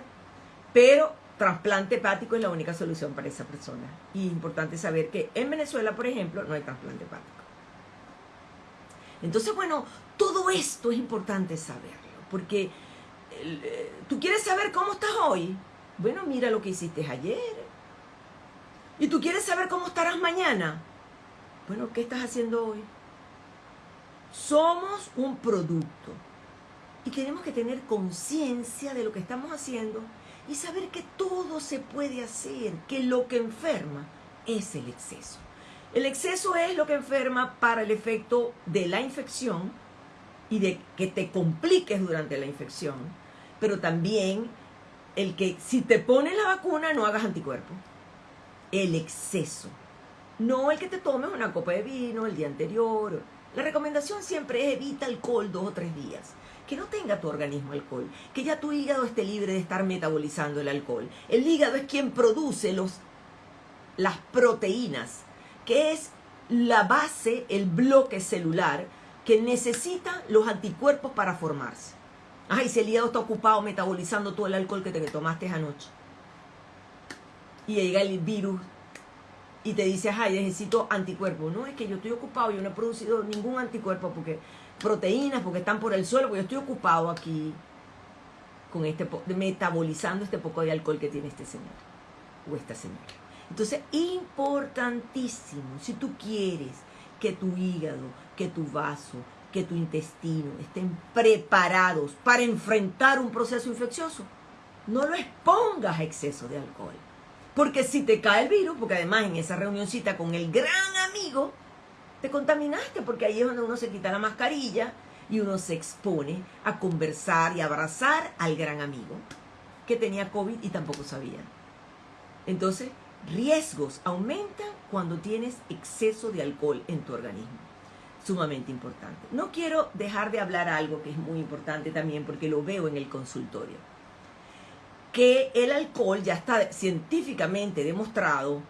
Pero trasplante hepático es la única solución para esa persona. Y es importante saber que en Venezuela, por ejemplo, no hay trasplante hepático. Entonces, bueno, todo esto es importante saberlo, porque eh, tú quieres saber cómo estás hoy, bueno, mira lo que hiciste ayer. ¿Y tú quieres saber cómo estarás mañana? Bueno, ¿qué estás haciendo hoy? Somos un producto y tenemos que tener conciencia de lo que estamos haciendo y saber que todo se puede hacer, que lo que enferma es el exceso. El exceso es lo que enferma para el efecto de la infección y de que te compliques durante la infección, pero también el que si te pones la vacuna no hagas anticuerpos. El exceso. No el que te tomes una copa de vino el día anterior. La recomendación siempre es evita alcohol dos o tres días. Que no tenga tu organismo alcohol. Que ya tu hígado esté libre de estar metabolizando el alcohol. El hígado es quien produce los, las proteínas, que es la base, el bloque celular que necesita los anticuerpos para formarse. Ay, si el hígado está ocupado metabolizando todo el alcohol que te tomaste anoche. Y llega el virus y te dices, ay, necesito anticuerpos. No, es que yo estoy ocupado, yo no he producido ningún anticuerpo porque proteínas, porque están por el suelo, porque yo estoy ocupado aquí con este metabolizando este poco de alcohol que tiene este señor o esta señora. Entonces, importantísimo, si tú quieres que tu hígado, que tu vaso, que tu intestino estén preparados para enfrentar un proceso infeccioso, no lo expongas a exceso de alcohol. Porque si te cae el virus, porque además en esa reunioncita con el gran amigo, te contaminaste, porque ahí es donde uno se quita la mascarilla y uno se expone a conversar y abrazar al gran amigo que tenía COVID y tampoco sabía. Entonces, riesgos aumentan cuando tienes exceso de alcohol en tu organismo. Sumamente importante. No quiero dejar de hablar algo que es muy importante también porque lo veo en el consultorio que el alcohol ya está científicamente demostrado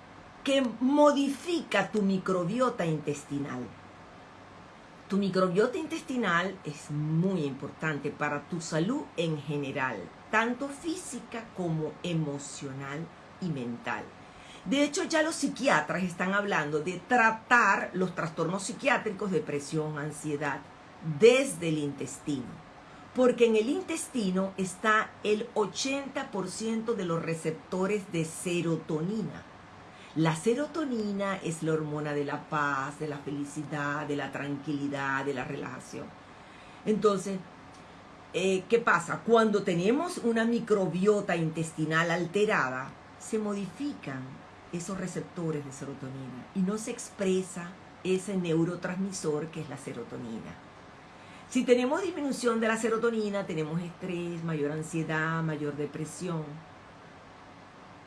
que modifica tu microbiota intestinal. Tu microbiota intestinal es muy importante para tu salud en general, tanto física como emocional y mental. De hecho, ya los psiquiatras están hablando de tratar los trastornos psiquiátricos, depresión, ansiedad, desde el intestino porque en el intestino está el 80% de los receptores de serotonina. La serotonina es la hormona de la paz, de la felicidad, de la tranquilidad, de la relajación. Entonces, eh, ¿qué pasa? Cuando tenemos una microbiota intestinal alterada, se modifican esos receptores de serotonina y no se expresa ese neurotransmisor que es la serotonina. Si tenemos disminución de la serotonina, tenemos estrés, mayor ansiedad, mayor depresión.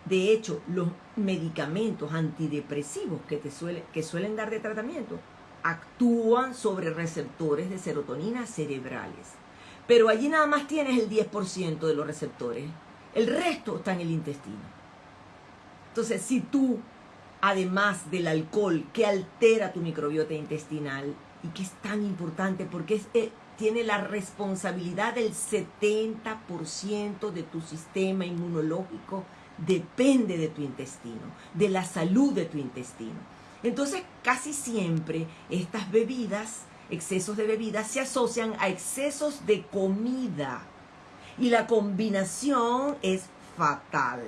De hecho, los medicamentos antidepresivos que, te suelen dar de tratamiento actúan sobre receptores de serotonina cerebrales. Pero allí nada más tienes el 10% de los receptores. El resto está en el intestino. Entonces, si tú, además del alcohol que altera tu microbiota intestinal, y que es tan importante porque eh, tiene la responsabilidad del 70% de tu sistema inmunológico, depende de tu intestino, de la salud de tu intestino. Entonces, casi siempre estas bebidas, excesos de bebidas, se asocian a excesos de comida. Y la combinación es fatal.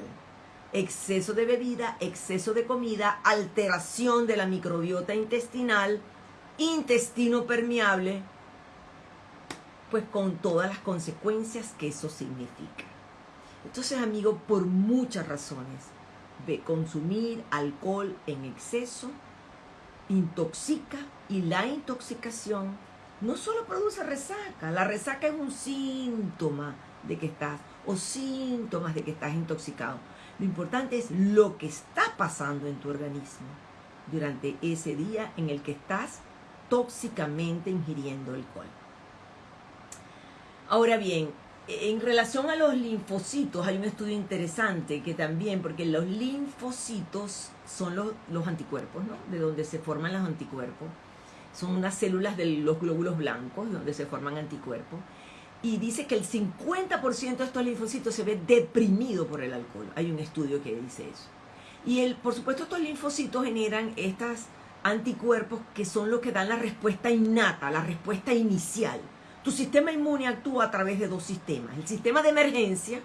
Exceso de bebida, exceso de comida, alteración de la microbiota intestinal, intestino permeable, pues con todas las consecuencias que eso significa. Entonces, amigo, por muchas razones, de consumir alcohol en exceso intoxica y la intoxicación no solo produce resaca, la resaca es un síntoma de que estás o síntomas de que estás intoxicado. Lo importante es lo que está pasando en tu organismo durante ese día en el que estás tóxicamente ingiriendo alcohol. Ahora bien, en relación a los linfocitos hay un estudio interesante que también, porque los linfocitos son los, anticuerpos, ¿no? De donde se forman los anticuerpos. Son unas células de los glóbulos blancos donde se forman anticuerpos. Y dice que el 50% de estos linfocitos se ve deprimido por el alcohol. Hay un estudio que dice eso. Y el, por supuesto estos linfocitos generan estas anticuerpos que son los que dan la respuesta innata, la respuesta inicial. Tu sistema inmune actúa a través de dos sistemas. El sistema de emergencia,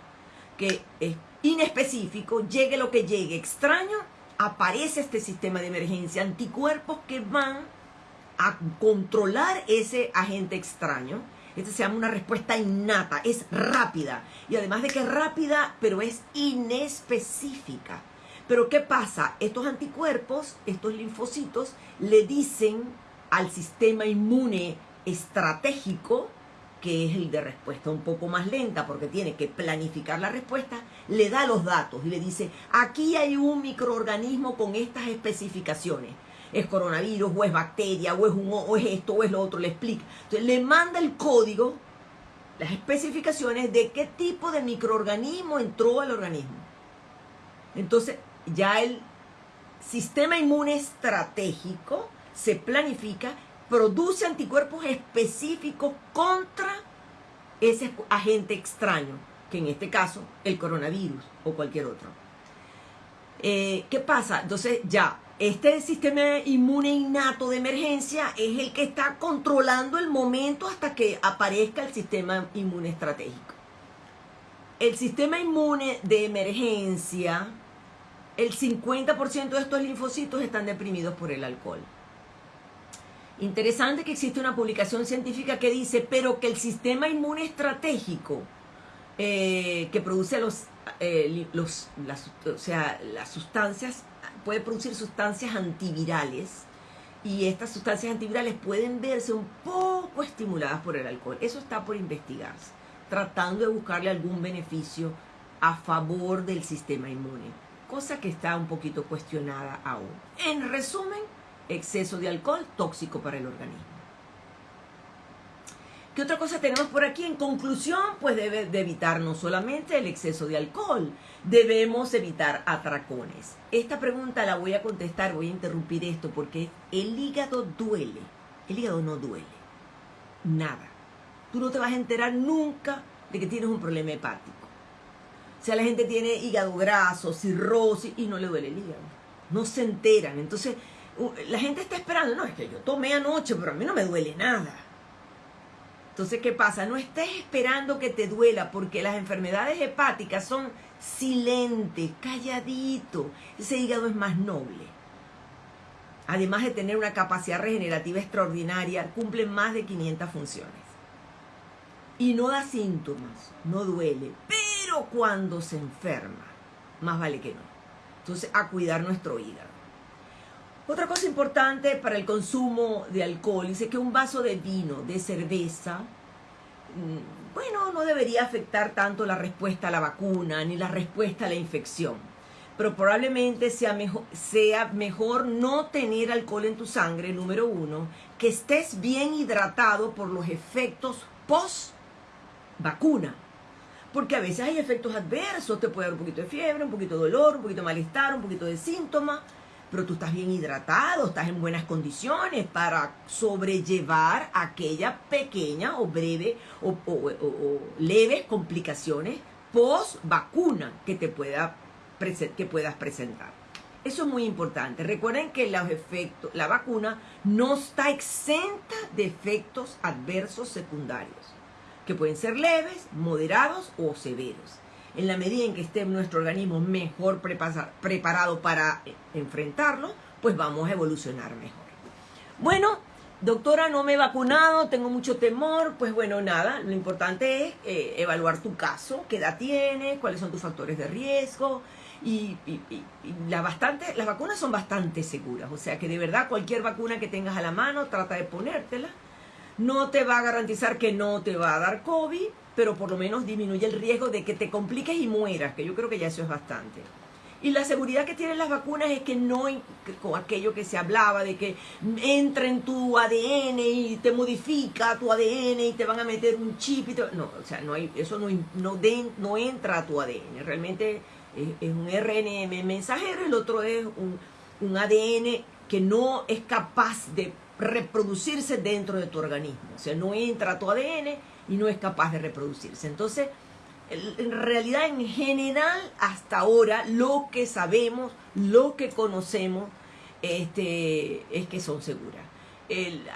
que es inespecífico, llegue lo que llegue, extraño, aparece este sistema de emergencia, anticuerpos que van a controlar ese agente extraño. Este se llama una respuesta innata, es rápida. Y además de que es rápida, pero es inespecífica. Pero ¿qué pasa? Estos anticuerpos, estos linfocitos, le dicen al sistema inmune estratégico, que es el de respuesta un poco más lenta porque tiene que planificar la respuesta, le da los datos y le dice, aquí hay un microorganismo con estas especificaciones. Es coronavirus, o es bacteria, o es, un, o es esto, o es lo otro, le explica. Entonces le manda el código, las especificaciones de qué tipo de microorganismo entró al organismo. Entonces, ya el sistema inmune estratégico se planifica, produce anticuerpos específicos contra ese agente extraño, que en este caso el coronavirus o cualquier otro. Eh, ¿Qué pasa? Entonces ya Este sistema inmune innato de emergencia es el que está controlando el momento hasta que aparezca el sistema inmune estratégico. El sistema inmune de emergencia, el 50% de estos linfocitos están deprimidos por el alcohol. Interesante que existe una publicación científica que dice, pero que el sistema inmune estratégico eh, que produce los, eh, las sustancias, puede producir sustancias antivirales y estas sustancias antivirales pueden verse un poco estimuladas por el alcohol. Eso está por investigarse, tratando de buscarle algún beneficio a favor del sistema inmune, cosa que está un poquito cuestionada aún. En resumen, exceso de alcohol tóxico para el organismo. ¿Qué otra cosa tenemos por aquí? En conclusión, pues debe de evitar no solamente el exceso de alcohol, debemos evitar atracones. Esta pregunta la voy a contestar, voy a interrumpir esto porque el hígado duele. El hígado no duele. Nada. Tú no te vas a enterar nunca de que tienes un problema hepático. O sea, la gente tiene hígado graso, cirrosis y no le duele el hígado. No se enteran. Entonces, la gente está esperando, no, es que yo tomé anoche, pero a mí no me duele nada. Entonces, ¿qué pasa? No estés esperando que te duela, porque las enfermedades hepáticas son silentes, calladito. Ese hígado es más noble. Además de tener una capacidad regenerativa extraordinaria, cumple más de 500 funciones. Y no da síntomas, no duele, pero cuando se enferma, más vale que no. Entonces, a cuidar nuestro hígado. Otra cosa importante para el consumo de alcohol, dice que un vaso de vino, de cerveza, mm, bueno, no debería afectar tanto la respuesta a la vacuna ni la respuesta a la infección. Pero probablemente sea mejor, no tener alcohol en tu sangre, número uno, que estés bien hidratado por los efectos post vacuna. Porque a veces hay efectos adversos, te puede dar un poquito de fiebre, un poquito de dolor, un poquito de malestar, un poquito de síntomas pero tú estás bien hidratado, estás en buenas condiciones para sobrellevar aquella pequeña o breve o, leves complicaciones post vacuna que te pueda que puedas presentar. Eso es muy importante. Recuerden que los efectos, la vacuna no está exenta de efectos adversos secundarios, que pueden ser leves, moderados o severos en la medida en que esté nuestro organismo mejor preparado para eh, enfrentarlo, pues vamos a evolucionar mejor. Bueno, doctora, no me he vacunado, tengo mucho temor, pues bueno, nada, lo importante es eh, evaluar tu caso, qué edad tienes, cuáles son tus factores de riesgo. Y, las vacunas son bastante seguras, o sea que de verdad cualquier vacuna que tengas a la mano, trata de ponértela. No te va a garantizar que no te va a dar COVID, pero por lo menos disminuye el riesgo de que te compliques y mueras, que yo creo que ya eso es bastante. Y la seguridad que tienen las vacunas es que no, con aquello que se hablaba de que entra en tu ADN y te modifica tu ADN y te van a meter un chip y no, o sea, no hay, eso no, no, no entra a tu ADN, realmente es, un RNM mensajero, el otro es un, un ADN que no es capaz de reproducirse dentro de tu organismo, o sea, no entra tu ADN y no es capaz de reproducirse. Entonces, en realidad, en general, hasta ahora, lo que sabemos, lo que conocemos, este, es que son seguras.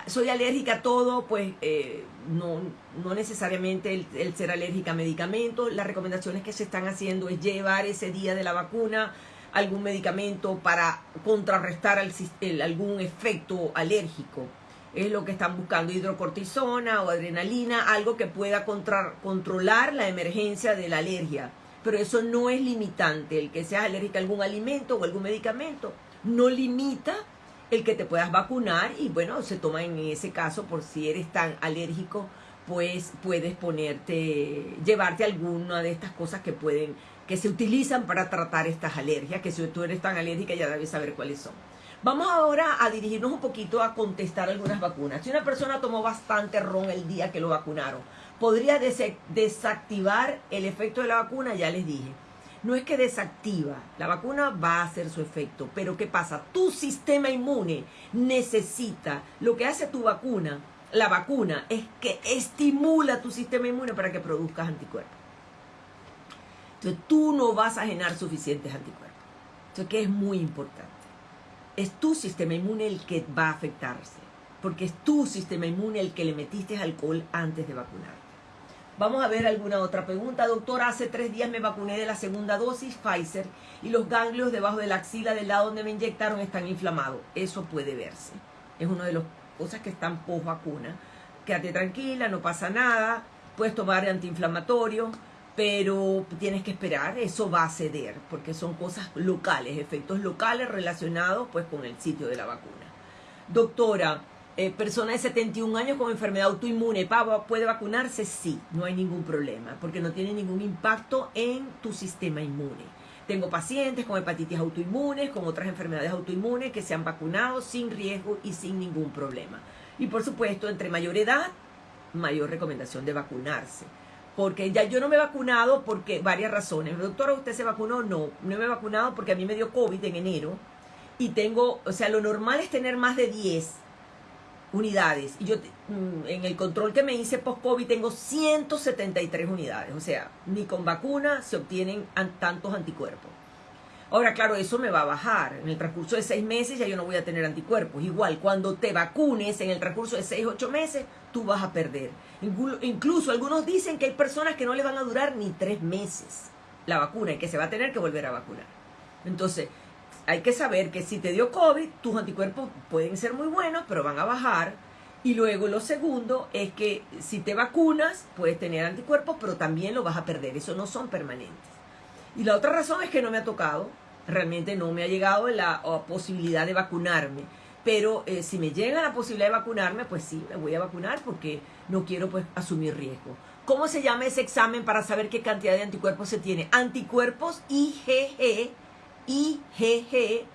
soy alérgica a todo, pues eh, no, no, necesariamente el, ser alérgica a medicamentos. Las recomendaciones que se están haciendo es llevar ese día de la vacuna algún medicamento para contrarrestar algún efecto alérgico es lo que están buscando, hidrocortisona o adrenalina, algo que pueda controlar la emergencia de la alergia. Pero eso no es limitante, el que seas alérgica a algún alimento o algún medicamento, no limita el que te puedas vacunar y bueno, se toma en ese caso por si eres tan alérgico, pues puedes ponerte, llevarte alguna de estas cosas que pueden, que se utilizan para tratar estas alergias, que si tú eres tan alérgica ya debes saber cuáles son. Vamos ahora a dirigirnos un poquito a contestar algunas vacunas. Si una persona tomó bastante ron el día que lo vacunaron, ¿podría desactivar el efecto de la vacuna? Ya les dije. No es que desactiva, la vacuna va a hacer su efecto, pero ¿qué pasa? Tu sistema inmune necesita, lo que hace tu vacuna, la vacuna, es que estimula tu sistema inmune para que produzcas anticuerpos. Entonces tú no vas a generar suficientes anticuerpos. Entonces, que es muy importante. es tu sistema inmune el que va a afectarse, porque es tu sistema inmune el que le metiste alcohol antes de vacunar. Vamos a ver alguna otra pregunta. Doctora, hace tres días me vacuné de la segunda dosis Pfizer y los ganglios debajo de la axila del lado donde me inyectaron están inflamados. Eso puede verse. Es una de las cosas que están post vacuna. Quédate tranquila, no pasa nada. Puedes tomar antiinflamatorio, pero tienes que esperar. Eso va a ceder porque son cosas locales, efectos locales relacionados pues con el sitio de la vacuna. Doctora, eh, persona de 71 años con enfermedad autoinmune, ¿puede vacunarse? Sí, no hay ningún problema, porque no tiene ningún impacto en tu sistema inmune. Tengo pacientes con hepatitis autoinmunes, con otras enfermedades autoinmunes que se han vacunado sin riesgo y sin ningún problema. Y por supuesto, entre mayor edad, mayor recomendación de vacunarse. Porque ya yo no me he vacunado porque varias razones. Doctora, ¿usted se vacunó? No, no me he vacunado porque a mí me dio COVID en enero y tengo, o sea, lo normal es tener más de 10 unidades. Y yo mm, en el control que me hice post-COVID tengo 173 unidades. O sea, ni con vacuna se obtienen tantos anticuerpos. Ahora, claro, eso me va a bajar. En el transcurso de seis meses ya yo no voy a tener anticuerpos. Igual, cuando te vacunes en el transcurso de seis, ocho meses, tú vas a perder. Incluso algunos dicen que hay personas que no les van a durar ni tres meses la vacuna y que se va a tener que volver a vacunar. Entonces, hay que saber que si te dio COVID, tus anticuerpos pueden ser muy buenos, pero van a bajar. Y luego lo segundo es que si te vacunas, puedes tener anticuerpos, pero también lo vas a perder. Eso no son permanentes. Y la otra razón es que no me ha tocado, realmente no me ha llegado la posibilidad de vacunarme. Pero eh, si me llega la posibilidad de vacunarme, pues sí, me voy a vacunar porque no quiero pues asumir riesgo. ¿Cómo se llama ese examen para saber qué cantidad de anticuerpos se tiene? Anticuerpos IgG IgG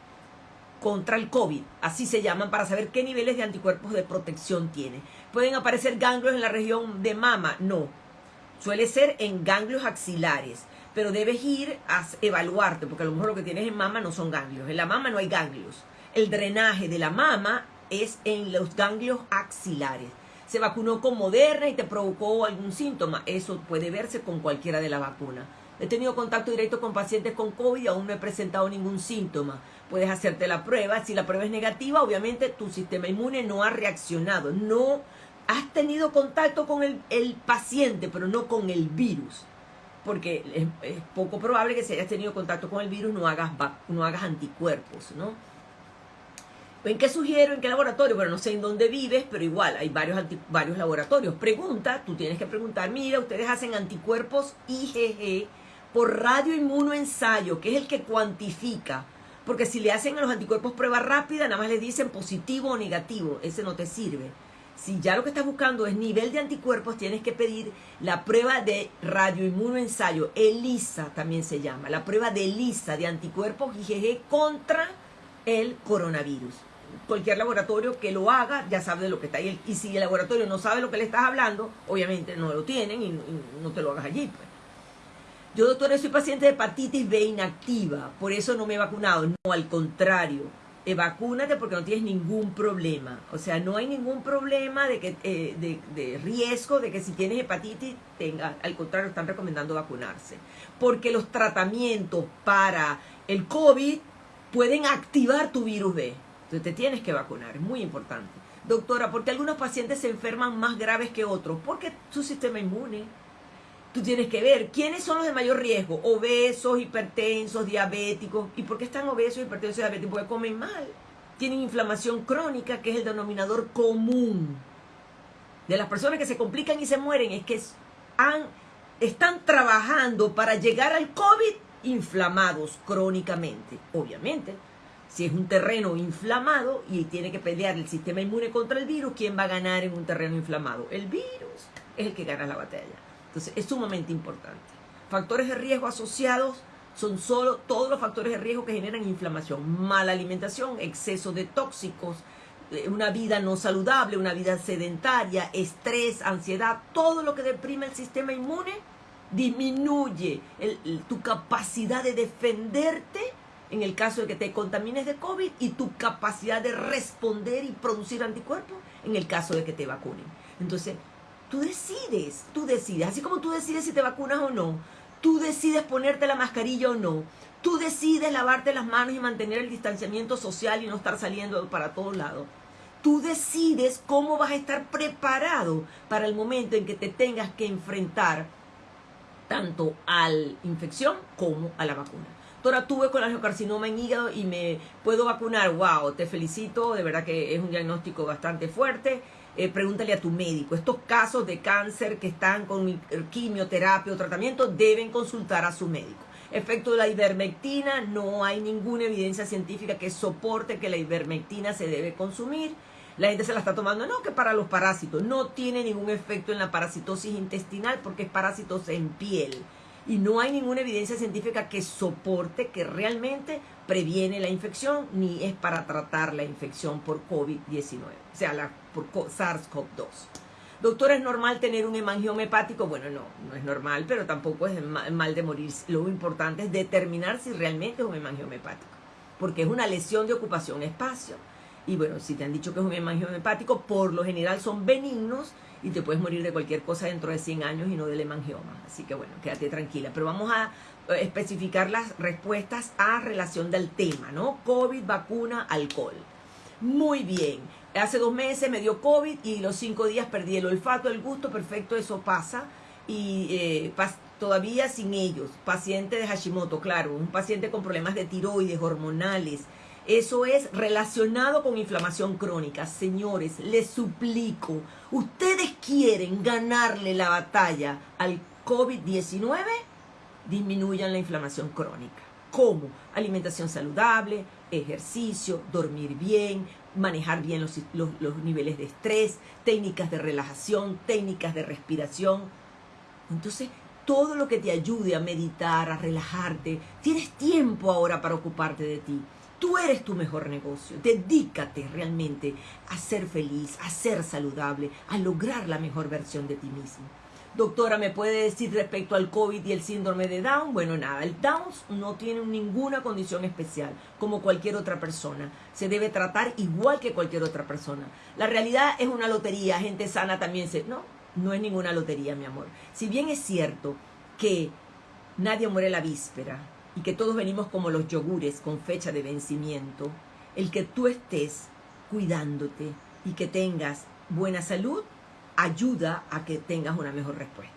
contra el COVID, así se llaman, para saber qué niveles de anticuerpos de protección tiene. ¿Pueden aparecer ganglios en la región de mama? No. Suele ser en ganglios axilares, pero debes ir a evaluarte, porque a lo mejor lo que tienes en mama no son ganglios. En la mama no hay ganglios. El drenaje de la mama es en los ganglios axilares. Se vacunó con Moderna y te provocó algún síntoma. Eso puede verse con cualquiera de la vacuna. He tenido contacto directo con pacientes con COVID y aún no he presentado ningún síntoma. Puedes hacerte la prueba. Si la prueba es negativa, obviamente tu sistema inmune no ha reaccionado. No has tenido contacto con el, paciente, pero no con el virus. Porque es, poco probable que si hayas tenido contacto con el virus no hagas, no hagas anticuerpos, ¿no? ¿En qué sugiero? ¿En qué laboratorio? Bueno, no sé en dónde vives, pero igual hay varios, varios laboratorios. Pregunta, tú tienes que preguntar, mira, ustedes hacen anticuerpos IgG por radioinmunoensayo, que es el que cuantifica. Porque si le hacen a los anticuerpos prueba rápida, nada más le dicen positivo o negativo. Ese no te sirve. Si ya lo que estás buscando es nivel de anticuerpos, tienes que pedir la prueba de radioinmunoensayo, ELISA también se llama, la prueba de ELISA de anticuerpos IgG contra el coronavirus. Cualquier laboratorio que lo haga ya sabe de lo que está ahí. Y si el laboratorio no sabe lo que le estás hablando, obviamente no lo tienen y no te lo hagas allí. Pues. Yo, doctora, soy paciente de hepatitis B inactiva, por eso no me he vacunado. No, al contrario, eh, vacúnate porque no tienes ningún problema. O sea, no hay ningún problema de, que, eh, de, de, riesgo de que si tienes hepatitis, tenga, al contrario, están recomendando vacunarse. Porque los tratamientos para el COVID pueden activar tu virus B. Entonces te tienes que vacunar, es muy importante. Doctora, ¿por qué algunos pacientes se enferman más graves que otros? Porque su sistema inmune tú tienes que ver quiénes son los de mayor riesgo, obesos, hipertensos, diabéticos. ¿Y por qué están obesos, hipertensos y diabéticos? Porque comen mal. Tienen inflamación crónica, que es el denominador común. De las personas que se complican y se mueren es que están trabajando para llegar al COVID inflamados crónicamente. Obviamente, si es un terreno inflamado y tiene que pelear el sistema inmune contra el virus, ¿quién va a ganar en un terreno inflamado? El virus es el que gana la batalla. Entonces, es sumamente importante. Factores de riesgo asociados son solo todos los factores de riesgo que generan inflamación, mala alimentación, exceso de tóxicos, eh, una vida no saludable, una vida sedentaria, estrés, ansiedad, todo lo que deprime el sistema inmune disminuye tu capacidad de defenderte en el caso de que te contamines de COVID y tu capacidad de responder y producir anticuerpos en el caso de que te vacunen. Entonces, Tú decides, tú decides. Así como tú decides si te vacunas o no, tú decides ponerte la mascarilla o no, Tú decides lavarte las manos y mantener el distanciamiento social y no estar saliendo para todos lados. Tú decides cómo vas a estar preparado para el momento en que te tengas que enfrentar tanto a la infección como a la vacuna. Doctora, tuve colangiocarcinoma en hígado y me puedo vacunar. Wow, te felicito, de verdad que es un diagnóstico bastante fuerte. Eh, pregúntale a tu médico. Estos casos de cáncer que están con quimioterapia o tratamiento deben consultar a su médico. Efecto de la ivermectina, no hay ninguna evidencia científica que soporte que la ivermectina se debe consumir. La gente se la está tomando, no, que para los parásitos. No tiene ningún efecto en la parasitosis intestinal porque es parásitos en piel. Y no hay ninguna evidencia científica que soporte que realmente previene la infección ni es para tratar la infección por COVID-19, o sea, la, por SARS-CoV-2. Doctor, ¿es normal tener un hemangioma hepático? Bueno, no, no es normal, pero tampoco es mal de morir. Lo importante es determinar si realmente es un hemangioma hepático, porque es una lesión de ocupación espacio. Y bueno, si te han dicho que es un hemangioma hepático, por lo general son benignos y te puedes morir de cualquier cosa dentro de 100 años y no del hemangioma. Así que bueno, quédate tranquila. Pero vamos a eh, especificar las respuestas a relación del tema, ¿no? COVID, vacuna, alcohol. Muy bien. Hace dos meses me dio COVID y los cinco días perdí el olfato, el gusto, perfecto, eso pasa. Y eh, todavía sin ellos. Paciente de Hashimoto, claro, un paciente con problemas de tiroides, hormonales, eso es relacionado con inflamación crónica. Señores, les suplico, ustedes quieren ganarle la batalla al COVID-19, disminuyan la inflamación crónica. ¿Cómo? Alimentación saludable, ejercicio, dormir bien, manejar bien los, los, niveles de estrés, técnicas de relajación, técnicas de respiración. Entonces, todo lo que te ayude a meditar, a relajarte, tienes tiempo ahora para ocuparte de ti. Tú eres tu mejor negocio. Dedícate realmente a ser feliz, a ser saludable, a lograr la mejor versión de ti mismo. Doctora, ¿me puede decir respecto al COVID y el síndrome de Down? Bueno, nada, el Down no tiene ninguna condición especial, como cualquier otra persona. Se debe tratar igual que cualquier otra persona. La realidad es una lotería, gente sana también se... No, no es ninguna lotería, mi amor. Si bien es cierto que nadie muere la víspera, y que todos venimos como los yogures con fecha de vencimiento, el que tú estés cuidándote y que tengas buena salud ayuda a que tengas una mejor respuesta.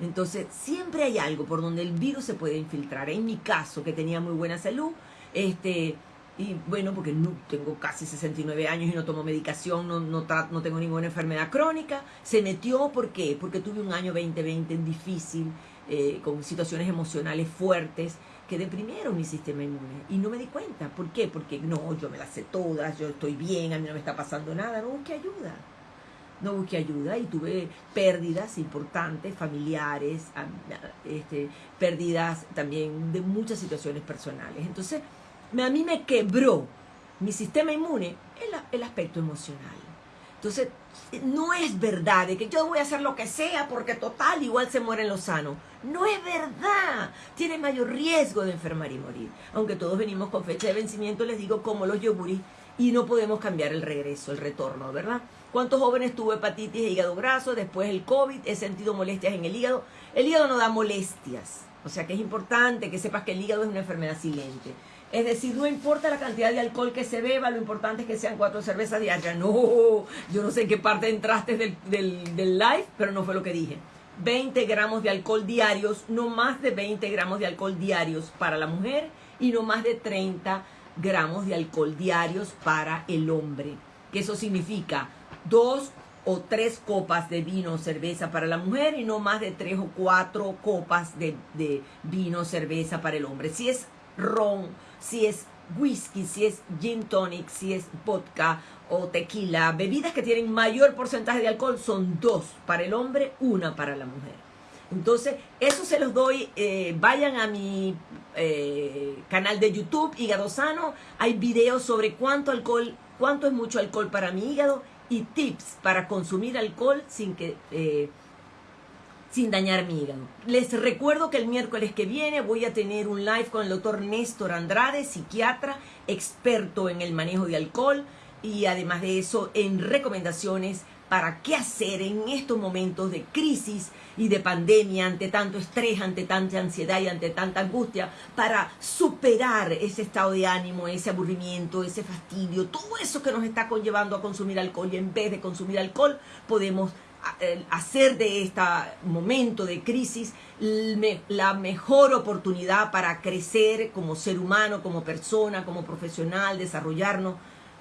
Entonces, siempre hay algo por donde el virus se puede infiltrar. En mi caso, que tenía muy buena salud, este, y bueno, porque no, tengo casi 69 años y no tomo medicación, no, no, no tengo ninguna enfermedad crónica, se metió, ¿por qué? Porque tuve un año 2020 difícil, eh, con situaciones emocionales fuertes que deprimieron mi sistema inmune. Y no me di cuenta. ¿Por qué? Porque no, yo me las sé todas, yo estoy bien, a mí no me está pasando nada. No busqué ayuda. No busqué ayuda y tuve pérdidas importantes, familiares, este, pérdidas también de muchas situaciones personales. Entonces, a mí me quebró mi sistema inmune el, el aspecto emocional. Entonces, no es verdad de que yo voy a hacer lo que sea porque total igual se mueren los sanos. No es verdad. Tiene mayor riesgo de enfermar y morir. Aunque todos venimos con fecha de vencimiento, les digo como los yoguris y no podemos cambiar el regreso, el retorno, ¿verdad? ¿Cuántos jóvenes tuvo hepatitis e hígado graso? Después el COVID, he sentido molestias en el hígado. El hígado no da molestias. O sea que es importante que sepas que el hígado es una enfermedad silente. Es decir, no importa la cantidad de alcohol que se beba, lo importante es que sean cuatro cervezas diarias. No, yo no sé en qué parte entraste del, del, del live, pero no fue lo que dije. 20 gramos de alcohol diarios, no más de 20 gramos de alcohol diarios para la mujer y no más de 30 gramos de alcohol diarios para el hombre. Que eso significa dos o tres copas de vino o cerveza para la mujer y no más de tres o cuatro copas de, de vino o cerveza para el hombre. Si es ron, si es whisky, si es gin tonic, si es vodka o tequila, bebidas que tienen mayor porcentaje de alcohol son dos para el hombre, una para la mujer. Entonces, eso se los doy, eh, vayan a mi eh, canal de YouTube, Hígado Sano, hay videos sobre cuánto alcohol, cuánto es mucho alcohol para mi hígado y tips para consumir alcohol sin que... Eh, sin dañar mi hígado. Les recuerdo que el miércoles que viene voy a tener un live con el doctor Néstor Andrade, psiquiatra, experto en el manejo de alcohol y además de eso en recomendaciones para qué hacer en estos momentos de crisis y de pandemia, ante tanto estrés, ante tanta ansiedad y ante tanta angustia, para superar ese estado de ánimo, ese aburrimiento, ese fastidio, todo eso que nos está conllevando a consumir alcohol y en vez de consumir alcohol podemos hacer de este momento de crisis la mejor oportunidad para crecer como ser humano, como persona, como profesional, desarrollarnos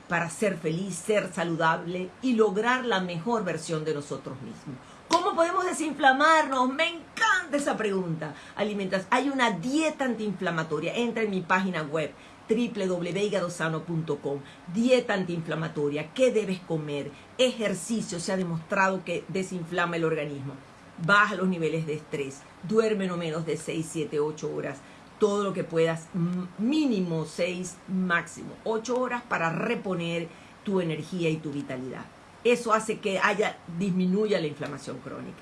para ser feliz, ser saludable y lograr la mejor versión de nosotros mismos. ¿Cómo podemos desinflamarnos? Me encanta esa pregunta. Alimentas. Hay una dieta antiinflamatoria. Entra en mi página web www.higadosano.com. Dieta antiinflamatoria. ¿Qué debes comer? Ejercicio. Se ha demostrado que desinflama el organismo. Baja los niveles de estrés. Duerme no menos de 6, 7, 8 horas todo lo que puedas, mínimo 6, máximo 8 horas para reponer tu energía y tu vitalidad. Eso hace que haya, disminuya la inflamación crónica.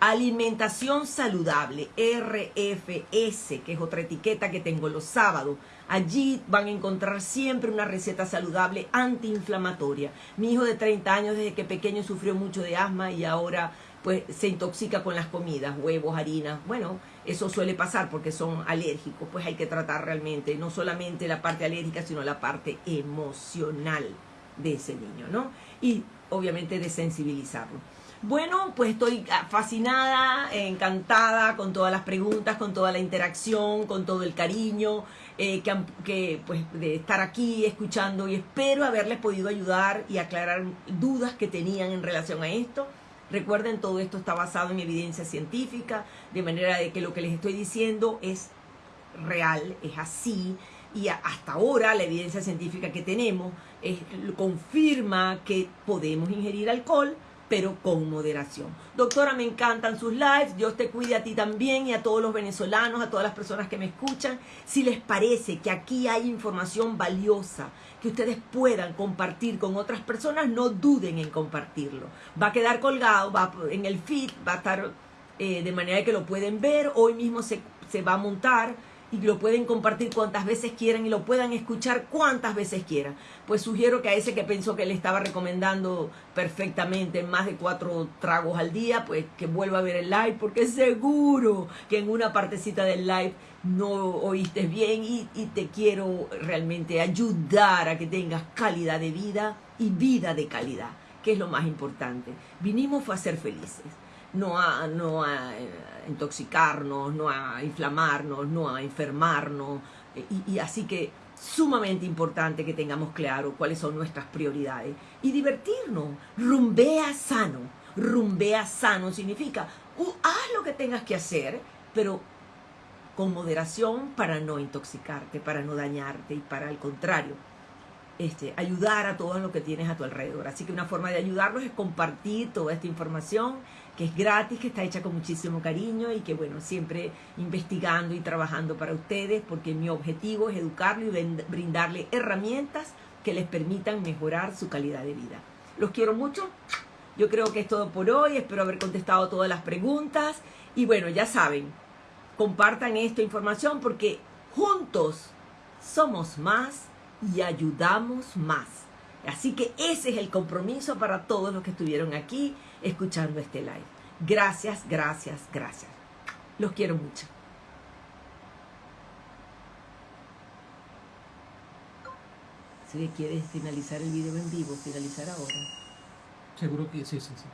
Alimentación saludable, RFS, que es otra etiqueta que tengo los sábados. Allí van a encontrar siempre una receta saludable antiinflamatoria. Mi hijo de 30 años desde que pequeño sufrió mucho de asma y ahora pues se intoxica con las comidas, huevos, harina. Bueno, eso suele pasar porque son alérgicos, pues hay que tratar realmente no solamente la parte alérgica, sino la parte emocional de ese niño, ¿no? Y obviamente de sensibilizarlo. Bueno, pues estoy fascinada, encantada con todas las preguntas, con toda la interacción, con todo el cariño, eh, que, que, pues de estar aquí escuchando y espero haberles podido ayudar y aclarar dudas que tenían en relación a esto. Recuerden, todo esto está basado en evidencia científica, de manera de que lo que les estoy diciendo es real, es así, y hasta ahora la evidencia científica que tenemos confirma que podemos ingerir alcohol, pero con moderación. Doctora, me encantan sus lives, Dios te cuide a ti también y a todos los venezolanos, a todas las personas que me escuchan. Si les parece que aquí hay información valiosa que ustedes puedan compartir con otras personas, no duden en compartirlo. Va a quedar colgado, va en el feed, va a estar eh, de manera que lo pueden ver, hoy mismo se, se va a montar y lo pueden compartir cuantas veces quieran y lo puedan escuchar cuantas veces quieran. Pues sugiero que a ese que pensó que le estaba recomendando perfectamente más de cuatro tragos al día, pues que vuelva a ver el live, porque seguro que en una partecita del live no oíste bien y, te quiero realmente ayudar a que tengas calidad de vida y vida de calidad, que es lo más importante. Vinimos a ser felices no a, no a eh, intoxicarnos, no a inflamarnos, no a enfermarnos. Y, así que sumamente importante que tengamos claro cuáles son nuestras prioridades. Y divertirnos, rumbea sano. Rumbea sano significa, uh, haz lo que tengas que hacer, pero con moderación para no intoxicarte, para no dañarte y para al contrario, este, ayudar a todos lo que tienes a tu alrededor. Así que una forma de ayudarlos es compartir toda esta información que es gratis, que está hecha con muchísimo cariño y que bueno, siempre investigando y trabajando para ustedes porque mi objetivo es educarlo y brindarle herramientas que les permitan mejorar su calidad de vida. Los quiero mucho. Yo creo que es todo por hoy. Espero haber contestado todas las preguntas. Y bueno, ya saben, compartan esta información porque juntos somos más y ayudamos más. Así que ese es el compromiso para todos los que estuvieron aquí escuchando este live. Gracias, gracias, gracias. Los quiero mucho. Si quieres finalizar el video en vivo, finalizar ahora. Seguro que sí, sí, sí.